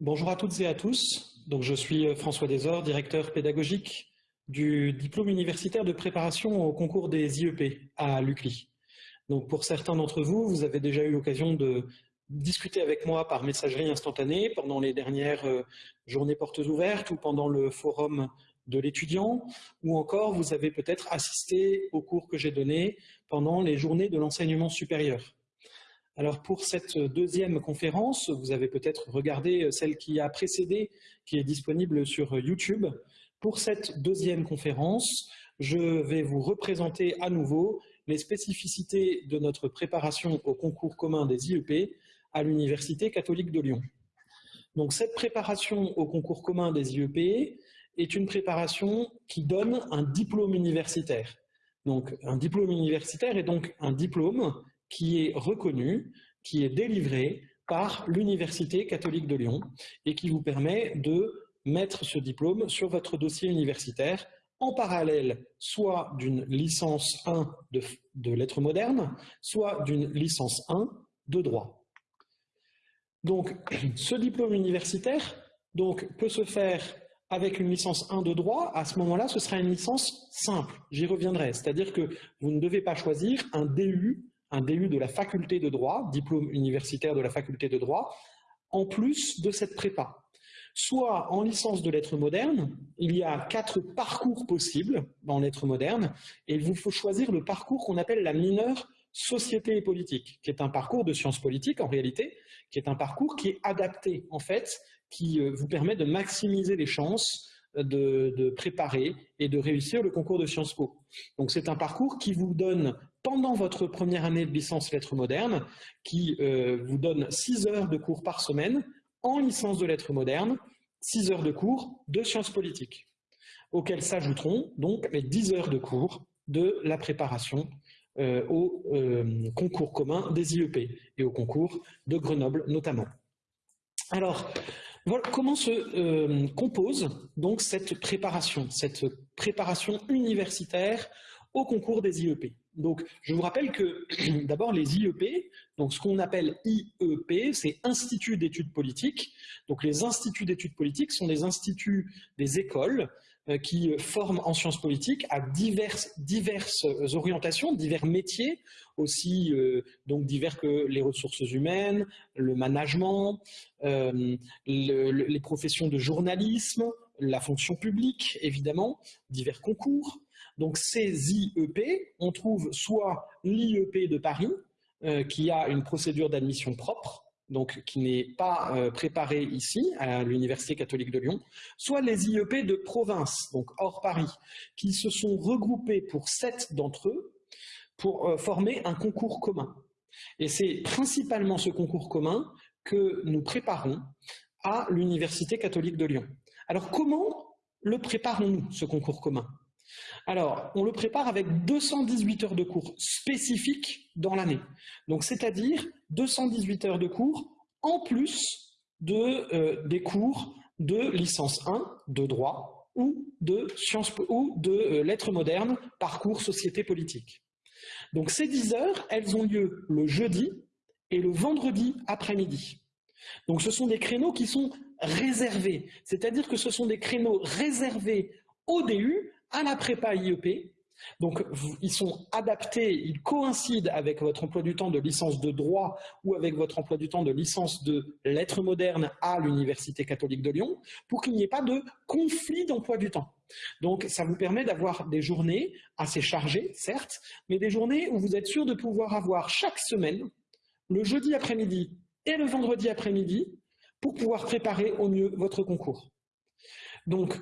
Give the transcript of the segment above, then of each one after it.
Bonjour à toutes et à tous. Donc, je suis euh, François Desor, directeur pédagogique du diplôme universitaire de préparation au concours des IEP à l'UCLI. Donc, pour certains d'entre vous, vous avez déjà eu l'occasion de discuter avec moi par messagerie instantanée pendant les dernières euh, journées portes ouvertes ou pendant le forum de l'étudiant, ou encore vous avez peut-être assisté au cours que j'ai donné pendant les journées de l'enseignement supérieur. Alors pour cette deuxième conférence, vous avez peut-être regardé celle qui a précédé, qui est disponible sur YouTube. Pour cette deuxième conférence, je vais vous représenter à nouveau les spécificités de notre préparation au concours commun des IEP à l'Université catholique de Lyon. Donc cette préparation au concours commun des IEP est une préparation qui donne un diplôme universitaire. Donc un diplôme universitaire est donc un diplôme qui est reconnu, qui est délivré par l'Université catholique de Lyon et qui vous permet de mettre ce diplôme sur votre dossier universitaire en parallèle soit d'une licence 1 de, lettres modernes, soit d'une licence 1 de droit. Donc, ce diplôme universitaire peut se faire avec une licence 1 de droit, à ce moment-là, ce sera une licence simple. J'y reviendrai. C'est-à-dire que vous ne devez pas choisir un DU un DU de la faculté de droit, diplôme universitaire de la faculté de droit, en plus de cette prépa. Soit en licence de lettres modernes, il y a quatre parcours possibles dans lettres modernes, et il vous faut choisir le parcours qu'on appelle la mineure société et politique, qui est un parcours de sciences politiques en réalité, qui est un parcours qui est adapté en fait, qui euh, vous permet de maximiser les chances de, préparer et de réussir le concours de Sciences Po. Donc c'est un parcours qui vous donne, pendant votre première année de licence lettres modernes, qui euh, vous donne 6 heures de cours par semaine en licence de lettres modernes, 6 heures de cours de sciences politiques, auxquelles s'ajouteront donc les 10 heures de cours de la préparation euh, au euh, concours commun des IEP et au concours de Grenoble notamment. Alors, comment se compose donc cette préparation, cette préparation universitaire au concours des IEP. Donc, je vous rappelle que d'abord les IEP, donc ce qu'on appelle IEP, c'est Institut d'études politiques. Donc, les instituts d'études politiques sont des instituts des écoles euh, qui forment en sciences politiques à diverses, orientations, divers métiers, aussi euh, donc divers que les ressources humaines, le management, euh, les professions de journalisme, la fonction publique, évidemment, divers concours. Donc ces IEP, on trouve soit l'IEP de Paris, qui a une procédure d'admission propre, donc qui n'est pas euh, préparé ici, à l'Université catholique de Lyon, soit les IEP de province, donc hors Paris, qui se sont regroupés pour sept d'entre eux pour euh, former un concours commun. Et c'est principalement ce concours commun que nous préparons à l'Université catholique de Lyon. Alors comment le préparons-nous, ce concours commun? Alors, on le prépare avec 218 heures de cours spécifiques dans l'année. Donc, c'est-à-dire 218 heures de cours en plus de, euh, des cours de licence 1 de droit ou de sciences ou de euh, lettres modernes, parcours société politique. Donc ces 10 heures, elles ont lieu le jeudi et le vendredi après-midi. Donc ce sont des créneaux qui sont réservés, c'est-à-dire que ce sont des créneaux réservés au DU à la prépa IEP. Donc, ils sont adaptés, ils coïncident avec votre emploi du temps de licence de droit ou avec votre emploi du temps de licence de lettres modernes à l'Université catholique de Lyon pour qu'il n'y ait pas de conflit d'emploi du temps. Donc, ça vous permet d'avoir des journées assez chargées, certes, mais des journées où vous êtes sûr de pouvoir avoir chaque semaine, le jeudi après-midi et le vendredi après-midi, pour pouvoir préparer au mieux votre concours. Donc,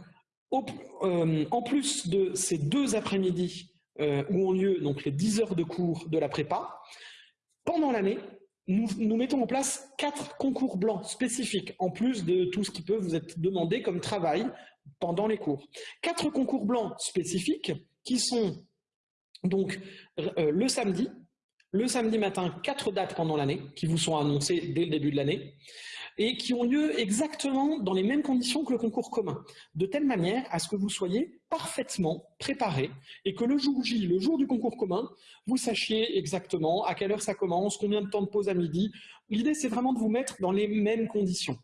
euh, en plus de ces deux après-midi euh, où ont lieu donc, les 10 heures de cours de la prépa, pendant l'année, nous, mettons en place quatre concours blancs spécifiques, en plus de tout ce qui peut vous être demandé comme travail pendant les cours. Quatre concours blancs spécifiques qui sont donc euh, le samedi, le samedi matin, quatre dates pendant l'année qui vous sont annoncées dès le début de l'année et qui ont lieu exactement dans les mêmes conditions que le concours commun, de telle manière à ce que vous soyez parfaitement préparé et que le jour J, le jour du concours commun, vous sachiez exactement à quelle heure ça commence, combien de temps de pause à midi. L'idée, c'est vraiment de vous mettre dans les mêmes conditions.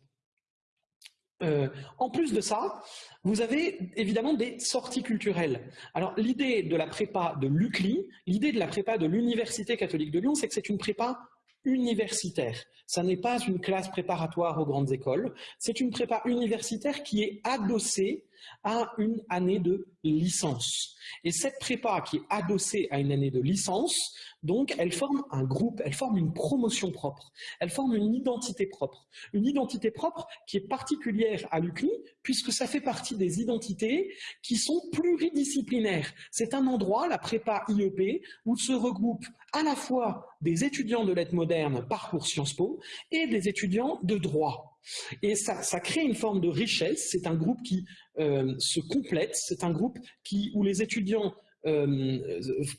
Euh, en plus de ça, vous avez évidemment des sorties culturelles. Alors l'idée de la prépa de l'UCLI, l'idée de la prépa de l'Université catholique de Lyon, c'est que c'est une prépa universitaire. Ça n'est pas une classe préparatoire aux grandes écoles, c'est une prépa universitaire qui est adossée à une année de licence. Et cette prépa qui est adossée à une année de licence, donc elle forme un groupe, elle forme une promotion propre, elle forme une identité propre. Une identité propre qui est particulière à l'UCLI, puisque ça fait partie des identités qui sont pluridisciplinaires. C'est un endroit, la prépa IEP, où se regroupent à la fois des étudiants de lettres modernes parcours Sciences Po et des étudiants de droit. Et ça, crée une forme de richesse, c'est un groupe qui euh, se complète, c'est un groupe qui, où les étudiants euh,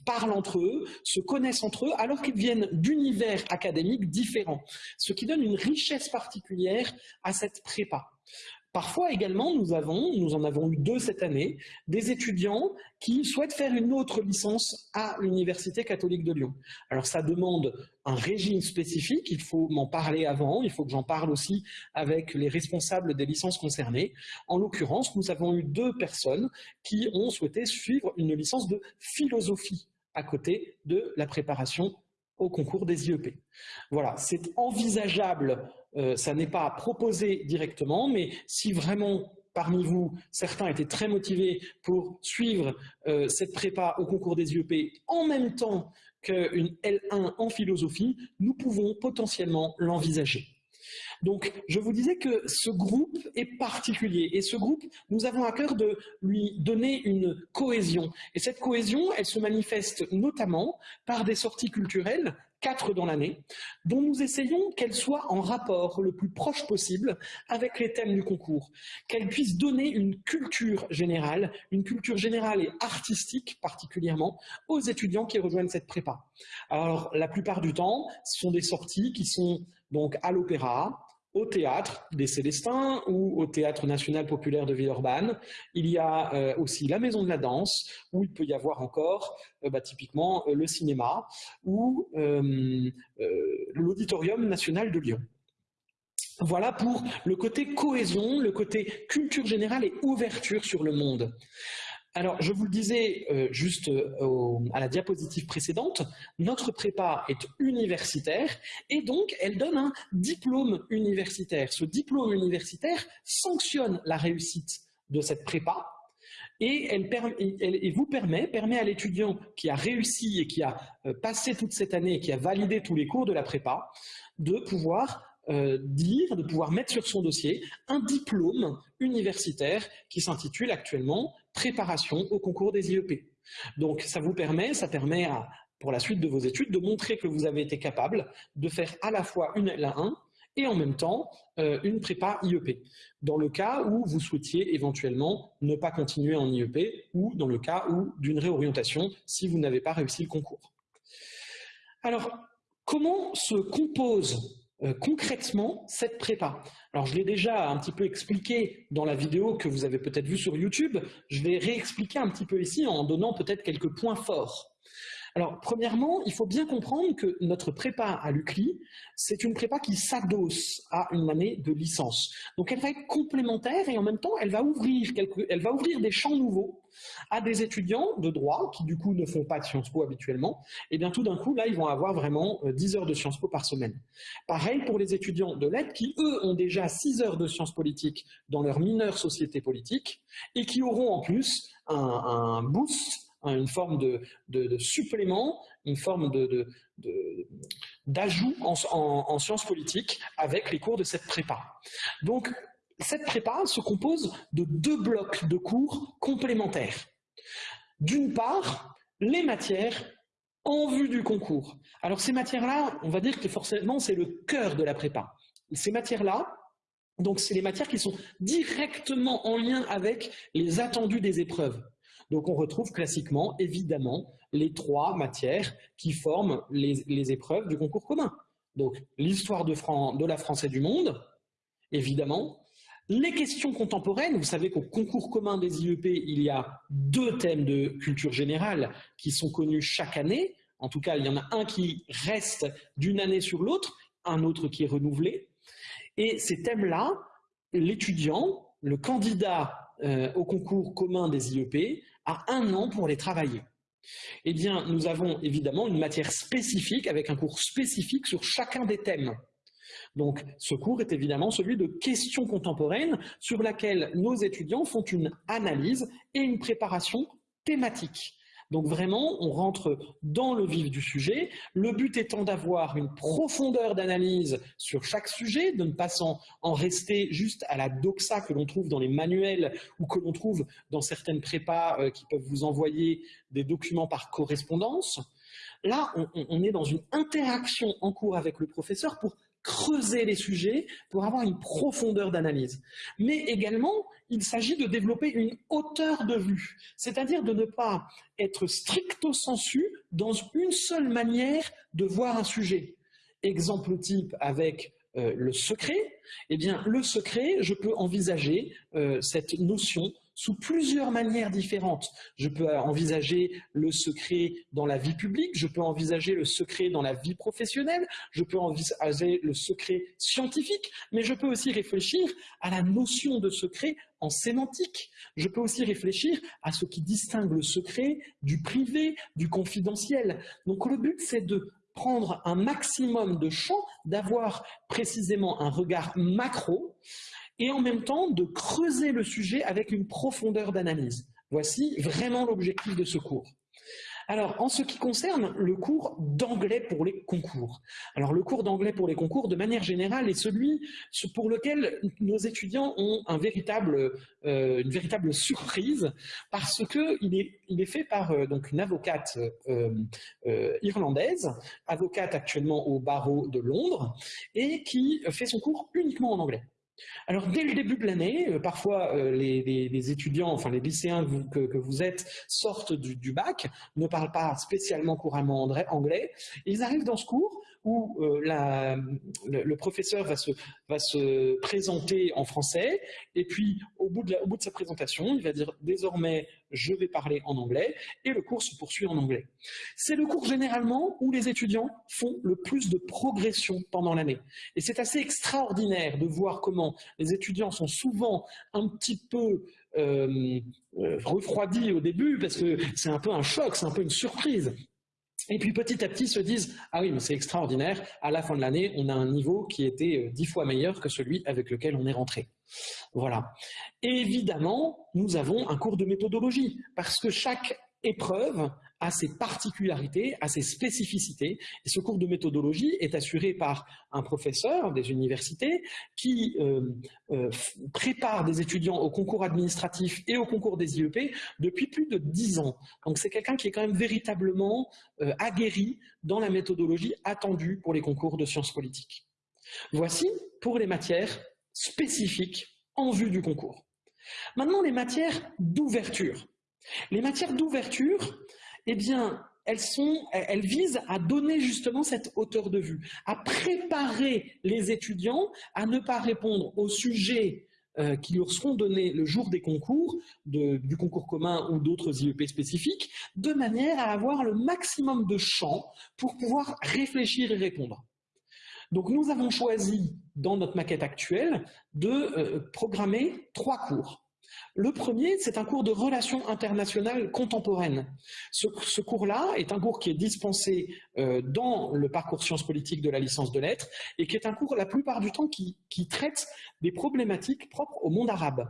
parlent entre eux, se connaissent entre eux, alors qu'ils viennent d'univers académiques différents, ce qui donne une richesse particulière à cette prépa. Parfois également, nous avons, nous en avons eu deux cette année, des étudiants qui souhaitent faire une autre licence à l'Université catholique de Lyon. Alors ça demande un régime spécifique, il faut m'en parler avant, il faut que j'en parle aussi avec les responsables des licences concernées. En l'occurrence, nous avons eu deux personnes qui ont souhaité suivre une licence de philosophie à côté de la préparation au concours des IEP. Voilà, c'est envisageable euh, ça n'est pas proposé directement, mais si vraiment parmi vous, certains étaient très motivés pour suivre euh, cette prépa au concours des IEP en même temps qu'une L1 en philosophie, nous pouvons potentiellement l'envisager. Donc, je vous disais que ce groupe est particulier et ce groupe, nous avons à cœur de lui donner une cohésion. Et cette cohésion, elle se manifeste notamment par des sorties culturelles quatre dans l'année, dont nous essayons qu'elles soient en rapport le plus proche possible avec les thèmes du concours, qu'elles puissent donner une culture générale, une culture générale et artistique particulièrement, aux étudiants qui rejoignent cette prépa. Alors, la plupart du temps, ce sont des sorties qui sont donc à l'opéra, au théâtre des Célestins ou au Théâtre national populaire de Villeurbanne. Il y a euh, aussi la Maison de la Danse, où il peut y avoir encore euh, bah, typiquement euh, le cinéma ou l'Auditorium national de Lyon. Voilà pour le côté cohésion, le côté culture générale et ouverture sur le monde. Alors, je vous le disais euh, juste euh, à la diapositive précédente, notre prépa est universitaire et donc elle donne un diplôme universitaire. Ce diplôme universitaire sanctionne la réussite de cette prépa et elle, vous permet, permet à l'étudiant qui a réussi et qui a euh, passé toute cette année et qui a validé tous les cours de la prépa de pouvoir dire, de pouvoir mettre sur son dossier un diplôme universitaire qui s'intitule actuellement préparation au concours des IEP. Donc ça vous permet, ça permet pour la suite de vos études de montrer que vous avez été capable de faire à la fois une L1 et en même temps euh, une prépa IEP, dans le cas où vous souhaitiez éventuellement ne pas continuer en IEP ou dans le cas où d'une réorientation si vous n'avez pas réussi le concours. Alors, comment se compose euh, concrètement cette prépa Alors je l'ai déjà un petit peu expliqué dans la vidéo que vous avez peut-être vue sur YouTube, je vais réexpliquer un petit peu ici en donnant peut-être quelques points forts. Alors, premièrement, il faut bien comprendre que notre prépa à l'UCLI, c'est une prépa qui s'adosse à une année de licence. Donc, elle va être complémentaire et en même temps, elle va ouvrir, elle va ouvrir des champs nouveaux à des étudiants de droit qui, du coup, ne font pas de Sciences Po habituellement. Et bien, tout d'un coup, là, ils vont avoir vraiment 10 euh, heures de Sciences Po par semaine. Pareil pour les étudiants de lettres qui, eux, ont déjà 6 heures de sciences politiques dans leur mineure société politique et qui auront en plus un, boost une forme de, supplément, une forme d'ajout en, sciences politiques avec les cours de cette prépa. Donc, cette prépa se compose de deux blocs de cours complémentaires. D'une part, les matières en vue du concours. Alors ces matières-là, on va dire que forcément c'est le cœur de la prépa. Ces matières-là, donc c'est les matières qui sont directement en lien avec les attendus des épreuves. Donc on retrouve classiquement, évidemment, les trois matières qui forment les, épreuves du concours commun. Donc l'histoire de, de la France et du monde, évidemment, les questions contemporaines, vous savez qu'au concours commun des IEP, il y a deux thèmes de culture générale qui sont connus chaque année. En tout cas, il y en a un qui reste d'une année sur l'autre, un autre qui est renouvelé. Et ces thèmes-là l'étudiant, le candidat euh, au concours commun des IEP, a un an pour les travailler. Eh bien, nous avons évidemment une matière spécifique avec un cours spécifique sur chacun des thèmes. Donc, ce cours est évidemment celui de questions contemporaines sur laquelle nos étudiants font une analyse et une préparation thématique. Donc vraiment, on rentre dans le vif du sujet, le but étant d'avoir une profondeur d'analyse sur chaque sujet, de ne pas en, rester juste à la doxa que l'on trouve dans les manuels ou que l'on trouve dans certaines prépas euh, qui peuvent vous envoyer des documents par correspondance. Là, on est dans une interaction en cours avec le professeur pour creuser les sujets pour avoir une profondeur d'analyse. Mais également, il s'agit de développer une hauteur de vue, c'est-à-dire de ne pas être stricto sensu dans une seule manière de voir un sujet. Exemple type avec euh, le secret, eh bien le secret, je peux envisager euh, cette notion sous plusieurs manières différentes. Je peux envisager le secret dans la vie publique, je peux envisager le secret dans la vie professionnelle, je peux envisager le secret scientifique, mais je peux aussi réfléchir à la notion de secret en sémantique. Je peux aussi réfléchir à ce qui distingue le secret du privé, du confidentiel. Donc le but, c'est de prendre un maximum de champs, d'avoir précisément un regard macro et en même temps de creuser le sujet avec une profondeur d'analyse. Voici vraiment l'objectif de ce cours. Alors, en ce qui concerne le cours d'anglais pour les concours. Alors, le cours d'anglais pour les concours, de manière générale, est celui pour lequel nos étudiants ont euh, une véritable surprise parce qu'il est, il est fait par euh, donc une avocate euh, irlandaise, avocate actuellement au barreau de Londres, et qui fait son cours uniquement en anglais. Alors dès le début de l'année, euh, parfois euh, les, étudiants, enfin les lycéens que, vous êtes sortent du, bac, ne parlent pas spécialement couramment anglais, ils arrivent dans ce cours où euh, le, professeur va se, présenter en français, et puis au bout, de au bout de sa présentation, il va dire désormais je vais parler en anglais, et le cours se poursuit en anglais. C'est le cours généralement où les étudiants font le plus de progression pendant l'année. Et c'est assez extraordinaire de voir comment les étudiants sont souvent un petit peu euh, euh, refroidis au début, parce que c'est un peu un choc, c'est un peu une surprise. Et puis petit à petit se disent « Ah oui, mais c'est extraordinaire, à la fin de l'année, on a un niveau qui était euh, dix fois meilleur que celui avec lequel on est rentré. » Voilà. évidemment, nous avons un cours de méthodologie, parce que chaque épreuve a ses particularités, a ses spécificités. Ce cours de méthodologie est assuré par un professeur des universités qui euh, euh, prépare des étudiants au concours administratif et au concours des IEP depuis plus de dix ans. Donc c'est quelqu'un qui est quand même véritablement euh, aguerri dans la méthodologie attendue pour les concours de sciences politiques. Voici pour les matières spécifiques en vue du concours. Maintenant, les matières d'ouverture. Les matières d'ouverture, eh bien, elles, sont, elles visent à donner justement cette hauteur de vue, à préparer les étudiants à ne pas répondre aux sujets euh, qui leur seront donnés le jour des concours, du concours commun ou d'autres IEP spécifiques, de manière à avoir le maximum de champs pour pouvoir réfléchir et répondre. Donc nous avons choisi, dans notre maquette actuelle, de euh, programmer trois cours. Le premier, c'est un cours de relations internationales contemporaines. Ce, cours-là est un cours qui est dispensé euh, dans le parcours sciences politiques de la licence de lettres et qui est un cours la plupart du temps qui, traite des problématiques propres au monde arabe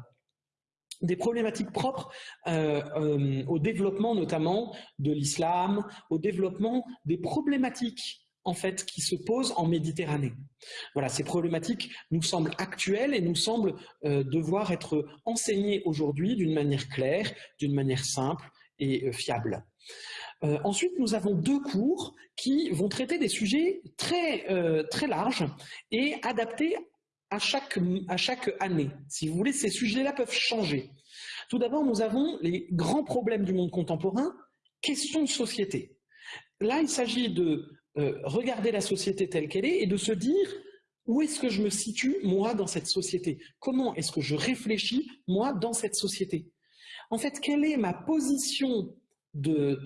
des problématiques propres euh, euh, au développement notamment de l'islam, au développement des problématiques en fait, qui se posent en Méditerranée. Voilà, ces problématiques nous semblent actuelles et nous semblent euh, devoir être enseignées aujourd'hui d'une manière claire, d'une manière simple et euh, fiable. Euh, ensuite, nous avons deux cours qui vont traiter des sujets très, très larges et adaptés à chaque, à chaque année. Si vous voulez, ces sujets-là peuvent changer. Tout d'abord, nous avons les grands problèmes du monde contemporain, questions de société. Là, il s'agit de euh, regarder la société telle qu'elle est et de se dire où est-ce que je me situe, moi, dans cette société? Comment est-ce que je réfléchis, moi, dans cette société? En fait, quelle est ma position de,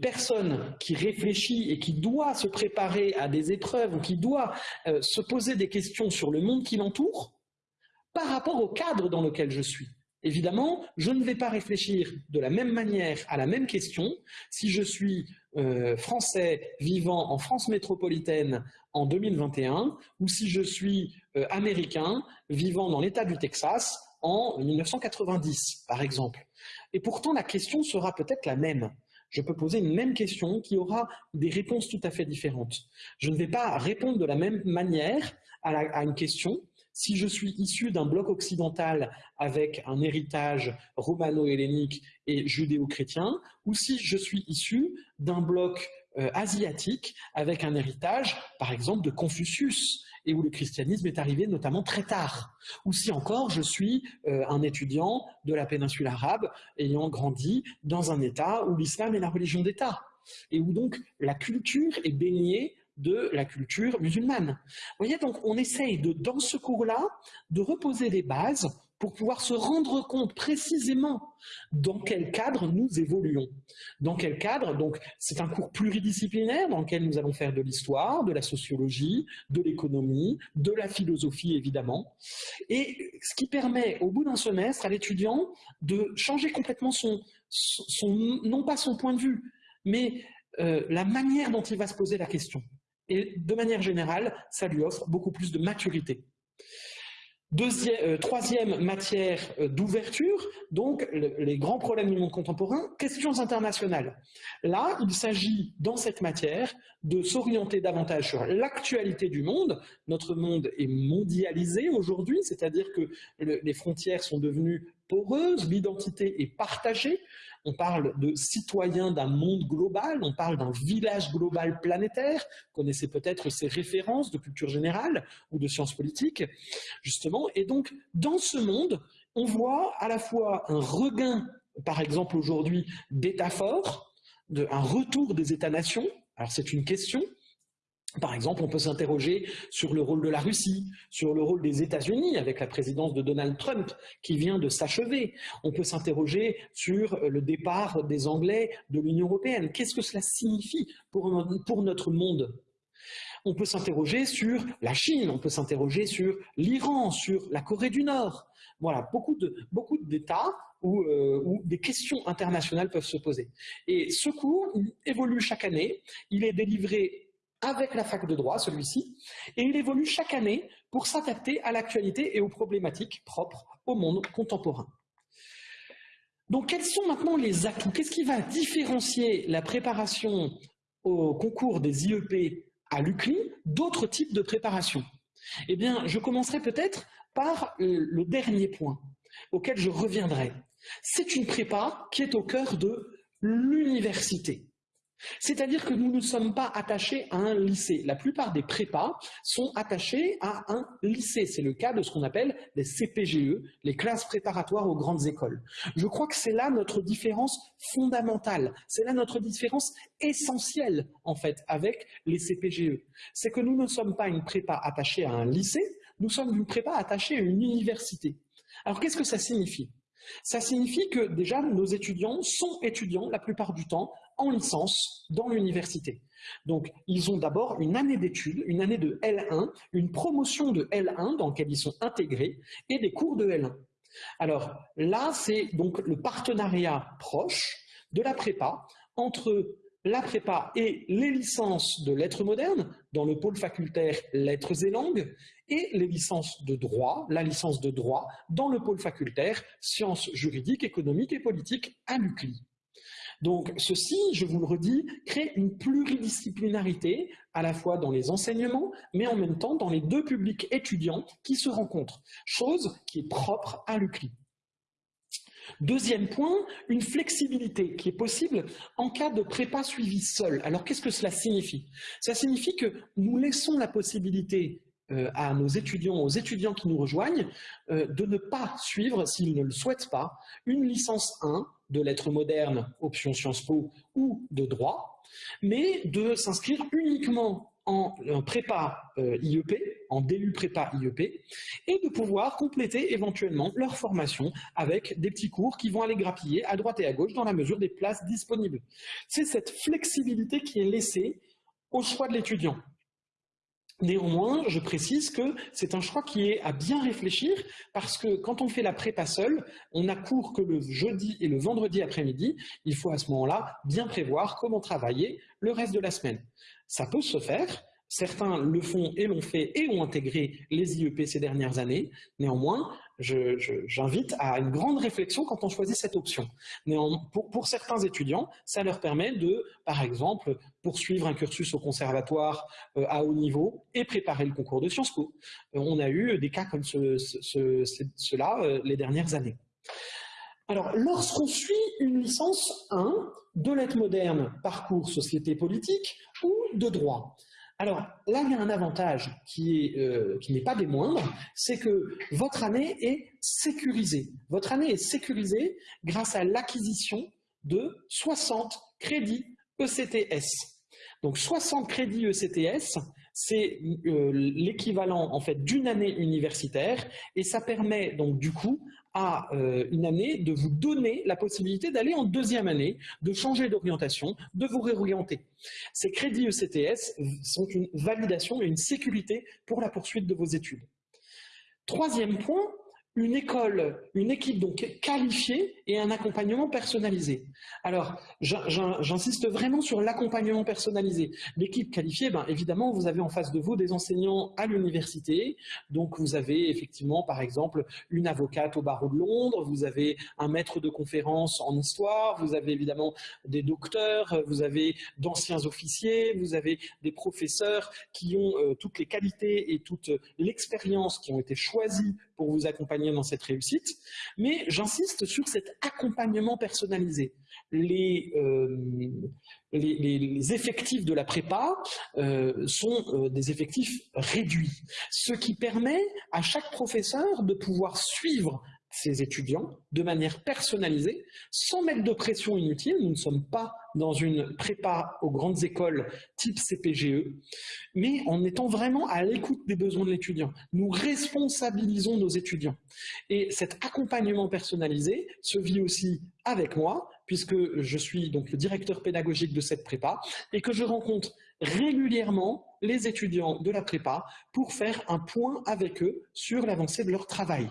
personne qui réfléchit et qui doit se préparer à des épreuves ou qui doit euh, se poser des questions sur le monde qui l'entoure par rapport au cadre dans lequel je suis? Évidemment, je ne vais pas réfléchir de la même manière à la même question. Si je suis euh, français vivant en France métropolitaine en 2021 ou si je suis euh, américain vivant dans l'État du Texas en 1990, par exemple. Et pourtant, la question sera peut-être la même. Je peux poser une même question qui aura des réponses tout à fait différentes. Je ne vais pas répondre de la même manière à une question si je suis issu d'un bloc occidental avec un héritage romano-hellénique et judéo-chrétien, ou si je suis issu d'un bloc euh, asiatique avec un héritage, par exemple, de Confucius, et où le christianisme est arrivé notamment très tard. Ou si encore je suis euh, un étudiant de la péninsule arabe ayant grandi dans un État où l'islam est la religion d'État, et où donc la culture est baignée de la culture musulmane. Vous voyez, donc on essaye de, dans ce cours-là, de reposer les bases pour pouvoir se rendre compte précisément dans quel cadre nous évoluons. Dans quel cadre, donc c'est un cours pluridisciplinaire dans lequel nous allons faire de l'histoire, de la sociologie, de l'économie, de la philosophie évidemment, et ce qui permet au bout d'un semestre à l'étudiant de changer complètement son, non pas son point de vue, mais euh, la manière dont il va se poser la question. Et de manière générale, ça lui offre beaucoup plus de maturité. Euh, troisième matière euh, d'ouverture, donc les grands problèmes du monde contemporain, questions internationales. Là, il s'agit dans cette matière de s'orienter davantage sur l'actualité du monde. Notre monde est mondialisé aujourd'hui, c'est-à-dire que les frontières sont devenues poreuses, l'identité est partagée, on parle de citoyens d'un monde global, on parle d'un village global planétaire, connaissez peut-être ces références de culture générale ou de sciences politiques, justement. Et donc, dans ce monde, on voit à la fois un regain, par exemple aujourd'hui, d'États forts, un retour des États-nations, alors c'est une question, par exemple, on peut s'interroger sur le rôle de la Russie, sur le rôle des États-Unis avec la présidence de Donald Trump qui vient de s'achever. On peut s'interroger sur le départ des Anglais de l'Union européenne. Qu'est-ce que cela signifie pour, notre monde? On peut s'interroger sur la Chine, on peut s'interroger sur l'Iran, sur la Corée du Nord. Voilà, beaucoup d'États où, euh, où, des questions internationales peuvent se poser. Et ce cours évolue chaque année. Il est délivré avec la fac de droit, celui-ci, et il évolue chaque année pour s'adapter à l'actualité et aux problématiques propres au monde contemporain. Donc quels sont maintenant les atouts? Qu'est-ce qui va différencier la préparation au concours des IEP à l'UCLI d'autres types de préparation? Eh bien, je commencerai peut-être par le dernier point, auquel je reviendrai. C'est une prépa qui est au cœur de l'université. C'est-à-dire que nous ne sommes pas attachés à un lycée. La plupart des prépas sont attachés à un lycée. C'est le cas de ce qu'on appelle les CPGE, les classes préparatoires aux grandes écoles. Je crois que c'est là notre différence fondamentale. C'est là notre différence essentielle, en fait, avec les CPGE. C'est que nous ne sommes pas une prépa attachée à un lycée, nous sommes une prépa attachée à une université. Alors qu'est-ce que ça signifie? Ça signifie que déjà nos étudiants sont étudiants la plupart du temps en licence dans l'université. Donc, ils ont d'abord une année d'études, une année de L1, une promotion de L1 dans laquelle ils sont intégrés et des cours de L1. Alors là, c'est donc le partenariat proche de la prépa entre la prépa et les licences de lettres modernes dans le pôle facultaire lettres et langues et les licences de droit, la licence de droit dans le pôle facultaire sciences juridiques, économiques et politiques à l'UCLI. Donc ceci, je vous le redis, crée une pluridisciplinarité à la fois dans les enseignements, mais en même temps dans les deux publics étudiants qui se rencontrent, chose qui est propre à l'UCLI. Deuxième point, une flexibilité qui est possible en cas de prépa suivi seul. Alors qu'est-ce que cela signifie? Ça signifie que nous laissons la possibilité euh, à nos étudiants, aux étudiants qui nous rejoignent, euh, de ne pas suivre, s'ils ne le souhaitent pas, une licence 1 de lettres modernes, option Sciences Po, ou de droit, mais de s'inscrire uniquement en, prépa euh, IEP, en DU prépa IEP, et de pouvoir compléter éventuellement leur formation avec des petits cours qui vont aller grappiller à droite et à gauche dans la mesure des places disponibles. C'est cette flexibilité qui est laissée au choix de l'étudiant. Néanmoins, je précise que c'est un choix qui est à bien réfléchir parce que quand on fait la prépa seule, on n'a cours que le jeudi et le vendredi après-midi. Il faut à ce moment-là bien prévoir comment travailler le reste de la semaine. Ça peut se faire, Certains le font et l'ont fait et ont intégré les IEP ces dernières années. Néanmoins, j'invite à une grande réflexion quand on choisit cette option. Pour, pour, certains étudiants, ça leur permet de, par exemple, poursuivre un cursus au conservatoire euh, à haut niveau et préparer le concours de Sciences Po. Euh, on a eu des cas comme ce, cela euh, les dernières années. Alors, lorsqu'on suit une licence 1 de lettres modernes, parcours société politique ou de droit, alors là, il y a un avantage qui euh, n'est pas des moindres, c'est que votre année est sécurisée. Votre année est sécurisée grâce à l'acquisition de 60 crédits ECTS. Donc 60 crédits ECTS, c'est euh, l'équivalent en fait d'une année universitaire et ça permet donc du coup à euh, une année de vous donner la possibilité d'aller en deuxième année, de changer d'orientation, de vous réorienter. Ces crédits ECTS sont une validation et une sécurité pour la poursuite de vos études. Troisième point, une école, une équipe donc qualifiée et un accompagnement personnalisé. Alors, j'insiste vraiment sur l'accompagnement personnalisé. L'équipe qualifiée, ben, évidemment, vous avez en face de vous des enseignants à l'université. Donc, vous avez effectivement, par exemple, une avocate au barreau de Londres, vous avez un maître de conférence en histoire, vous avez évidemment des docteurs, vous avez d'anciens officiers, vous avez des professeurs qui ont euh, toutes les qualités et toute l'expérience qui ont été choisies pour vous accompagner dans cette réussite, mais j'insiste sur cet accompagnement personnalisé. Les, euh, les, effectifs de la prépa euh, sont euh, des effectifs réduits, ce qui permet à chaque professeur de pouvoir suivre ses étudiants de manière personnalisée, sans mettre de pression inutile. Nous ne sommes pas dans une prépa aux grandes écoles type CPGE, mais en étant vraiment à l'écoute des besoins de l'étudiant. Nous responsabilisons nos étudiants. Et cet accompagnement personnalisé se vit aussi avec moi, puisque je suis donc le directeur pédagogique de cette prépa, et que je rencontre régulièrement les étudiants de la prépa pour faire un point avec eux sur l'avancée de leur travail.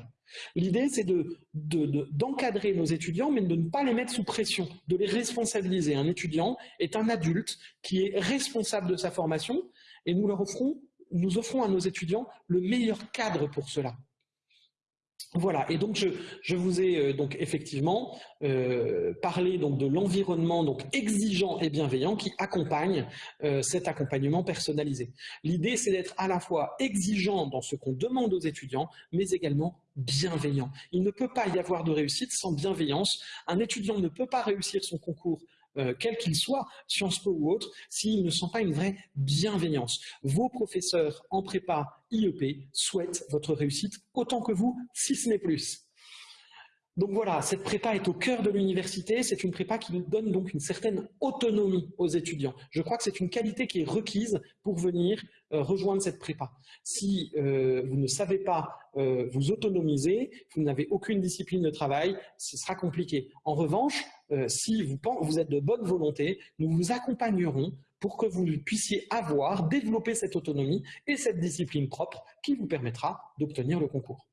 L'idée, c'est d'encadrer nos étudiants, mais de ne pas les mettre sous pression, de les responsabiliser. Un étudiant est un adulte qui est responsable de sa formation et nous leur offrons, nous offrons à nos étudiants le meilleur cadre pour cela. Voilà, et donc je, vous ai euh, donc effectivement euh, parlé donc de l'environnement donc exigeant et bienveillant qui accompagne euh, cet accompagnement personnalisé. L'idée c'est d'être à la fois exigeant dans ce qu'on demande aux étudiants, mais également bienveillant. Il ne peut pas y avoir de réussite sans bienveillance. Un étudiant ne peut pas réussir son concours quel qu'il soit, Sciences Po ou autre, s'ils ne sont pas une vraie bienveillance. Vos professeurs en prépa IEP souhaitent votre réussite autant que vous, si ce n'est plus. Donc voilà, cette prépa est au cœur de l'université, c'est une prépa qui nous donne donc une certaine autonomie aux étudiants. Je crois que c'est une qualité qui est requise pour venir euh, rejoindre cette prépa. Si euh, vous ne savez pas euh, vous autonomiser, vous n'avez aucune discipline de travail, ce sera compliqué. En revanche, si vous êtes de bonne volonté, nous vous accompagnerons pour que vous puissiez avoir, développer cette autonomie et cette discipline propre qui vous permettra d'obtenir le concours.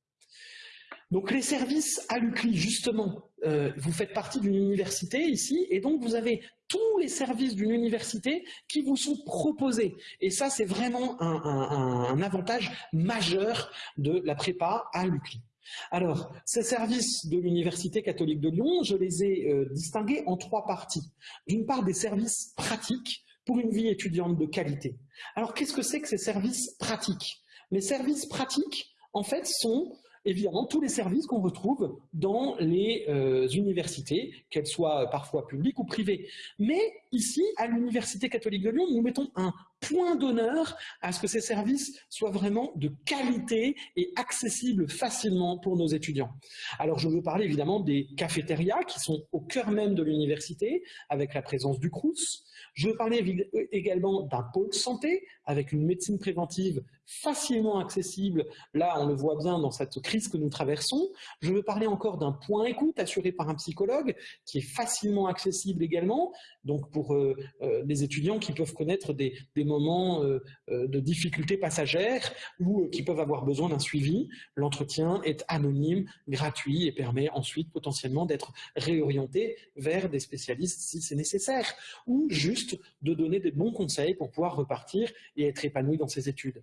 Donc les services à l'UCLI, justement, euh, vous faites partie d'une université ici, et donc vous avez tous les services d'une université qui vous sont proposés. Et ça, c'est vraiment un, avantage majeur de la prépa à l'UCLI. Alors, ces services de l'Université catholique de Lyon, je les ai euh, distingués en trois parties. D'une part, des services pratiques pour une vie étudiante de qualité. Alors, qu'est-ce que c'est que ces services pratiques? Les services pratiques, en fait, sont évidemment tous les services qu'on retrouve dans les euh, universités, qu'elles soient parfois publiques ou privées. Mais ici, à l'Université catholique de Lyon, nous mettons un point d'honneur à ce que ces services soient vraiment de qualité et accessibles facilement pour nos étudiants. Alors je veux parler évidemment des cafétérias qui sont au cœur même de l'université, avec la présence du CRUS, je veux parler également d'un pôle santé avec une médecine préventive facilement accessible. Là, on le voit bien dans cette crise que nous traversons. Je veux parler encore d'un point écoute assuré par un psychologue qui est facilement accessible également. Donc pour euh, euh, les étudiants qui peuvent connaître des, des moments de difficultés passagères ou qui peuvent avoir besoin d'un suivi. L'entretien est anonyme, gratuit et permet ensuite potentiellement d'être réorienté vers des spécialistes si c'est nécessaire ou juste de donner des bons conseils pour pouvoir repartir et être épanoui dans ses études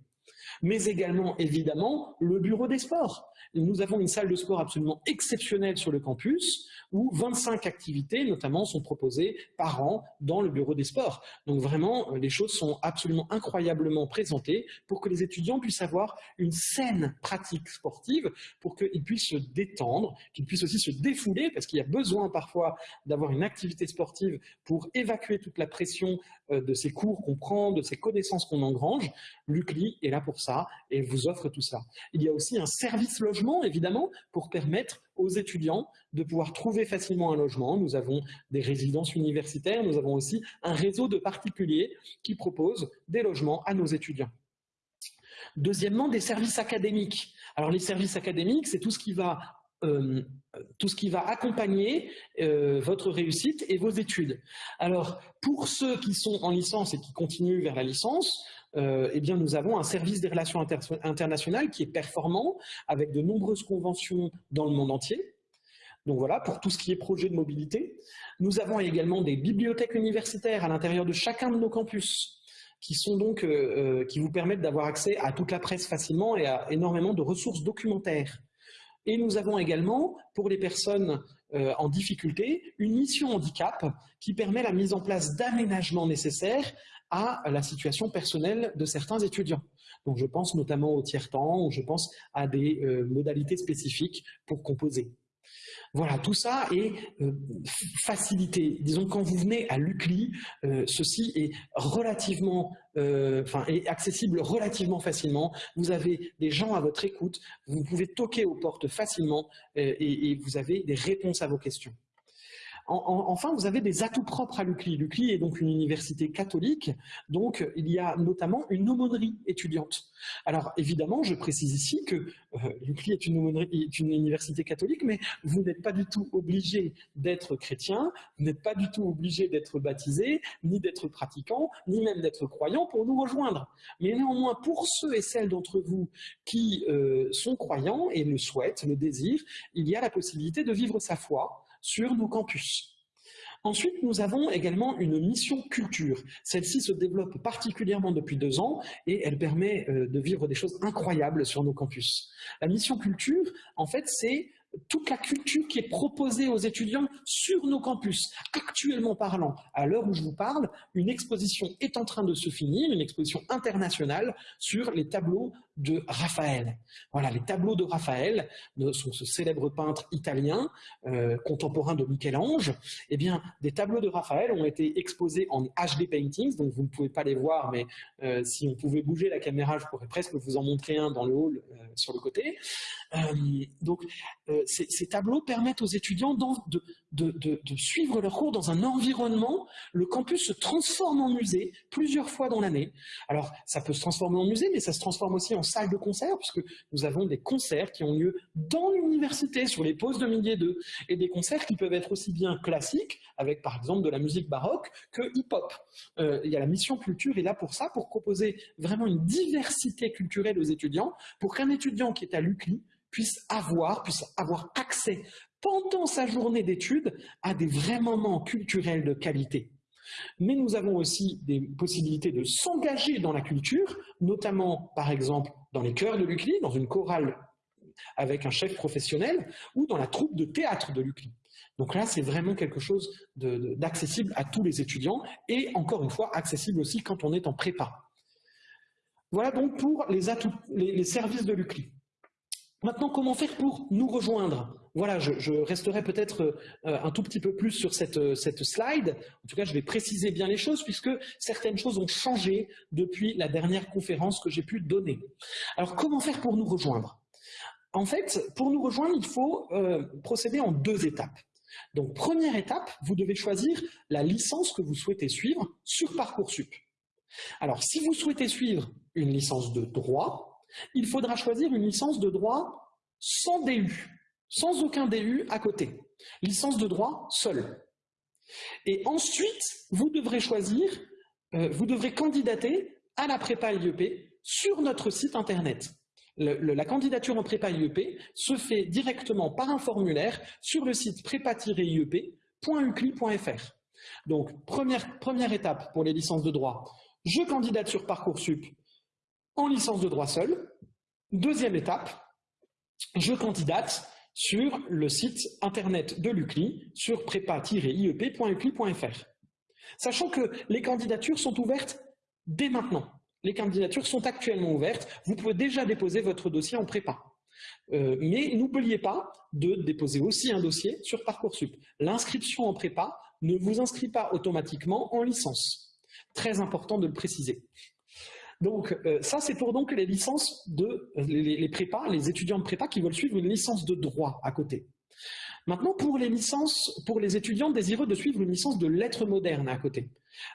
mais également, évidemment, le bureau des sports. Nous avons une salle de sport absolument exceptionnelle sur le campus, où 25 activités, notamment, sont proposées par an dans le bureau des sports. Donc vraiment, les choses sont absolument incroyablement présentées pour que les étudiants puissent avoir une saine pratique sportive, pour qu'ils puissent se détendre, qu'ils puissent aussi se défouler, parce qu'il y a besoin parfois d'avoir une activité sportive pour évacuer toute la pression euh, de ces cours qu'on prend, de ces connaissances qu'on engrange. L'UCLI est là pour ça et vous offre tout ça. Il y a aussi un service logement, évidemment, pour permettre aux étudiants de pouvoir trouver facilement un logement. Nous avons des résidences universitaires, nous avons aussi un réseau de particuliers qui proposent des logements à nos étudiants. Deuxièmement, des services académiques. Alors les services académiques, c'est tout ce qui va euh, accompagner euh, votre réussite et vos études. Alors, pour ceux qui sont en licence et qui continuent vers la licence, euh, eh bien, nous avons un service des relations internationales qui est performant, avec de nombreuses conventions dans le monde entier. Donc voilà, pour tout ce qui est projet de mobilité. Nous avons également des bibliothèques universitaires à l'intérieur de chacun de nos campus qui sont donc qui vous permettent d'avoir accès à toute la presse facilement et à énormément de ressources documentaires. Et nous avons également, pour les personnes euh, en difficulté, une mission handicap qui permet la mise en place d'aménagements nécessaires à la situation personnelle de certains étudiants. Donc je pense notamment au tiers-temps ou je pense à des euh, modalités spécifiques pour composer. Voilà, tout ça est euh, facilité. Disons quand vous venez à l'UCLI, euh, ceci est relativement, accessible relativement facilement. Vous avez des gens à votre écoute, vous pouvez toquer aux portes facilement et vous avez des réponses à vos questions enfin, vous avez des atouts propres à l'UCLI. L'UCLI est donc une université catholique, donc il y a notamment une aumônerie étudiante. Alors évidemment, je précise ici que euh, l'UCLI est une, université catholique, mais vous n'êtes pas du tout obligé d'être chrétien, vous n'êtes pas du tout obligé d'être baptisé, ni d'être pratiquant, ni même d'être croyant pour nous rejoindre. Mais néanmoins, pour ceux et celles d'entre vous qui euh, sont croyants et le souhaitent, le désirent, il y a la possibilité de vivre sa foi sur nos campus. Ensuite, nous avons également une mission culture. Celle-ci se développe particulièrement depuis deux ans et elle permet euh, de vivre des choses incroyables sur nos campus. La mission culture, en fait, c'est toute la culture qui est proposée aux étudiants sur nos campus. Actuellement parlant, à l'heure où je vous parle, une exposition est en train de se finir, une exposition internationale sur les tableaux de Raphaël. Voilà, les tableaux de Raphaël, de ce célèbre peintre italien, euh, contemporain de Michel-Ange. Eh bien, des tableaux de Raphaël ont été exposés en HD paintings, donc vous ne pouvez pas les voir, mais euh, si on pouvait bouger la caméra, je pourrais presque vous en montrer un dans le hall euh, sur le côté. donc, ces, tableaux permettent aux étudiants de, de, suivre leur cours dans un environnement. Le campus se transforme en musée plusieurs fois dans l'année. Alors, ça peut se transformer en musée, mais ça se transforme aussi en salle de concert, puisque nous avons des concerts qui ont lieu dans l'université, sur les pauses de midi et deux, et des concerts qui peuvent être aussi bien classiques, avec par exemple de la musique baroque, que hip-hop. Euh, il y a la mission culture est là pour ça, pour proposer vraiment une diversité culturelle aux étudiants, pour qu'un étudiant qui est à l'UCLI puisse avoir, puisse avoir accès pendant sa journée d'études à des vrais moments culturels de qualité. Mais nous avons aussi des possibilités de s'engager dans la culture, notamment, par exemple, dans les chœurs de l'UCLI, dans une chorale avec un chef professionnel, ou dans la troupe de théâtre de l'UCLI. Donc là, c'est vraiment quelque chose d'accessible à tous les étudiants, et encore une fois, accessible aussi quand on est en prépa. Voilà donc pour les, services de l'UCLI. Maintenant, comment faire pour nous rejoindre? Voilà, je, resterai peut-être euh, un tout petit peu plus sur cette, cette slide. En tout cas, je vais préciser bien les choses puisque certaines choses ont changé depuis la dernière conférence que j'ai pu donner. Alors, comment faire pour nous rejoindre? En fait, pour nous rejoindre, il faut euh, procéder en deux étapes. Donc, première étape, vous devez choisir la licence que vous souhaitez suivre sur Parcoursup. Alors, si vous souhaitez suivre une licence de droit, il faudra choisir une licence de droit sans DU, sans aucun DU à côté. Licence de droit seule. Et ensuite, vous devrez choisir, euh, vous devrez candidater à la prépa IEP sur notre site internet. la candidature en prépa IEP se fait directement par un formulaire sur le site prépa-iep.ucli.fr. Donc, première, première étape pour les licences de droit, je candidate sur Parcoursup en licence de droit seul. Deuxième étape, je candidate sur le site internet de l'UCLI sur prépa-iep.ucli.fr. Sachant que les candidatures sont ouvertes dès maintenant. Les candidatures sont actuellement ouvertes. Vous pouvez déjà déposer votre dossier en prépa. Euh, mais n'oubliez pas de déposer aussi un dossier sur Parcoursup. L'inscription en prépa ne vous inscrit pas automatiquement en licence. Très important de le préciser. Donc euh, ça, c'est pour donc les licences de les, les, les étudiants de prépa qui veulent suivre une licence de droit à côté. Maintenant, pour les licences, pour les étudiants désireux de suivre une licence de lettres modernes à côté.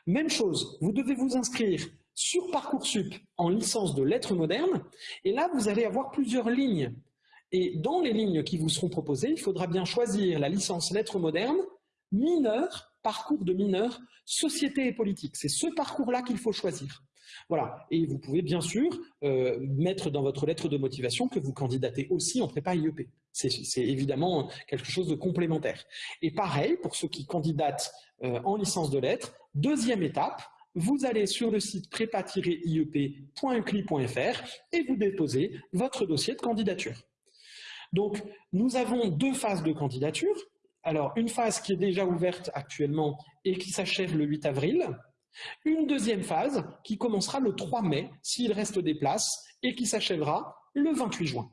Même chose, vous devez vous inscrire sur Parcoursup en licence de lettres modernes, et là, vous allez avoir plusieurs lignes. Et dans les lignes qui vous seront proposées, il faudra bien choisir la licence lettres modernes, mineur, parcours de mineur, société et politique. C'est ce parcours-là qu'il faut choisir. Voilà. Et vous pouvez bien sûr euh, mettre dans votre lettre de motivation que vous candidatez aussi en prépa IEP. C'est évidemment quelque chose de complémentaire. Et pareil, pour ceux qui candidatent euh, en licence de lettres, deuxième étape, vous allez sur le site prépa-iep.ucli.fr et vous déposez votre dossier de candidature. Donc, nous avons deux phases de candidature. Alors, une phase qui est déjà ouverte actuellement et qui s'achève le 8 avril. Une deuxième phase qui commencera le 3 mai, s'il reste des places, et qui s'achèvera le 28 juin.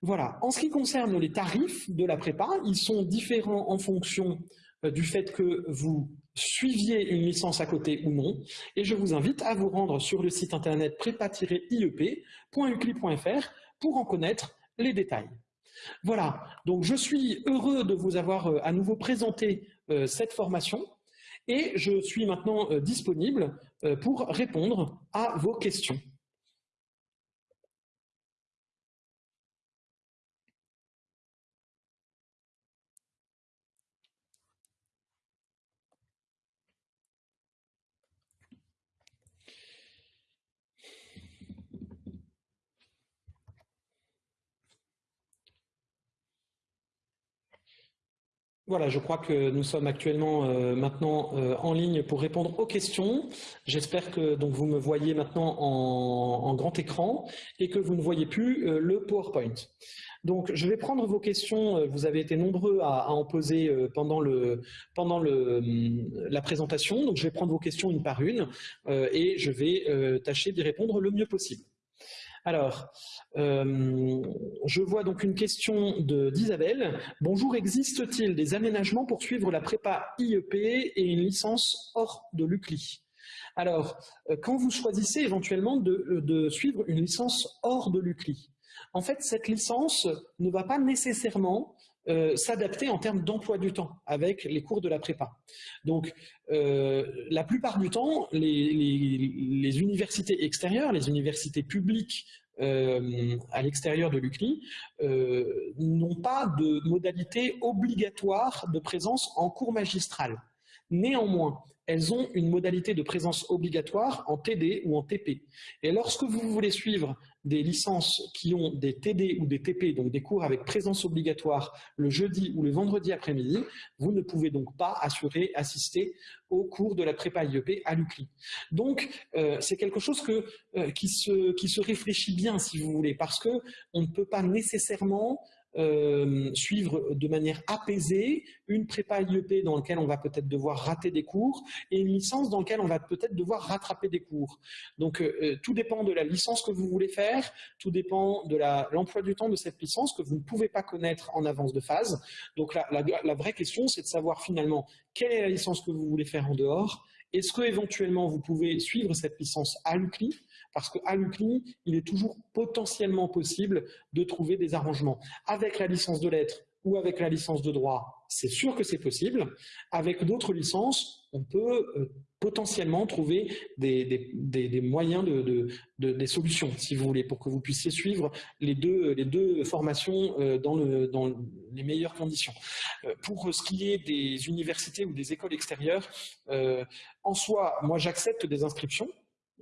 Voilà. En ce qui concerne les tarifs de la prépa, ils sont différents en fonction euh, du fait que vous suiviez une licence à côté ou non, et je vous invite à vous rendre sur le site internet prépa-iep.ucli.fr pour en connaître les détails. Voilà, donc je suis heureux de vous avoir euh, à nouveau présenté euh, cette formation et je suis maintenant disponible pour répondre à vos questions. Voilà, je crois que nous sommes actuellement euh, maintenant euh, en ligne pour répondre aux questions. J'espère que donc vous me voyez maintenant en, grand écran et que vous ne voyez plus euh, le PowerPoint. Donc, je vais prendre vos questions. Vous avez été nombreux à, en poser pendant, le, pendant la présentation. Donc, je vais prendre vos questions une par une et je vais tâcher d'y répondre le mieux possible. Alors, euh, je vois donc une question d'Isabelle. Bonjour, existe-t-il des aménagements pour suivre la prépa IEP et une licence hors de l'UCLI Alors, euh, quand vous choisissez éventuellement de, suivre une licence hors de l'UCLI, en fait, cette licence ne va pas nécessairement euh, s'adapter en termes d'emploi du temps avec les cours de la prépa. Donc, la plupart du temps, les, universités extérieures, les universités publiques euh, à l'extérieur de l'UCLI euh, n'ont pas de modalité obligatoire de présence en cours magistral. Néanmoins, elles ont une modalité de présence obligatoire en TD ou en TP. Et lorsque vous voulez suivre des licences qui ont des TD ou des TP, donc des cours avec présence obligatoire le jeudi ou le vendredi après-midi, vous ne pouvez donc pas assurer, assister au cours de la prépa IEP à l'UCLI. Donc, euh, c'est quelque chose euh, qui, se, qui se réfléchit bien, si vous voulez, parce que on ne peut pas nécessairement euh, suivre de manière apaisée une prépa IEP dans laquelle on va peut-être devoir rater des cours et une licence dans laquelle on va peut-être devoir rattraper des cours. Donc euh, euh, tout dépend de la licence que vous voulez faire, tout dépend de l'emploi du temps de cette licence que vous ne pouvez pas connaître en avance de phase. Donc la, la vraie question c'est de savoir finalement quelle est la licence que vous voulez faire en dehors, est-ce que éventuellement vous pouvez suivre cette licence à l'UCLI parce qu'à l'UCLI, il est toujours potentiellement possible de trouver des arrangements. Avec la licence de lettres ou avec la licence de droit, c'est sûr que c'est possible. Avec d'autres licences, on peut euh, potentiellement trouver des, moyens de, des solutions, si vous voulez, pour que vous puissiez suivre les deux, les deux formations euh, dans, le, dans les meilleures conditions. Euh, pour ce qui est des universités ou des écoles extérieures, en soi, moi j'accepte des inscriptions,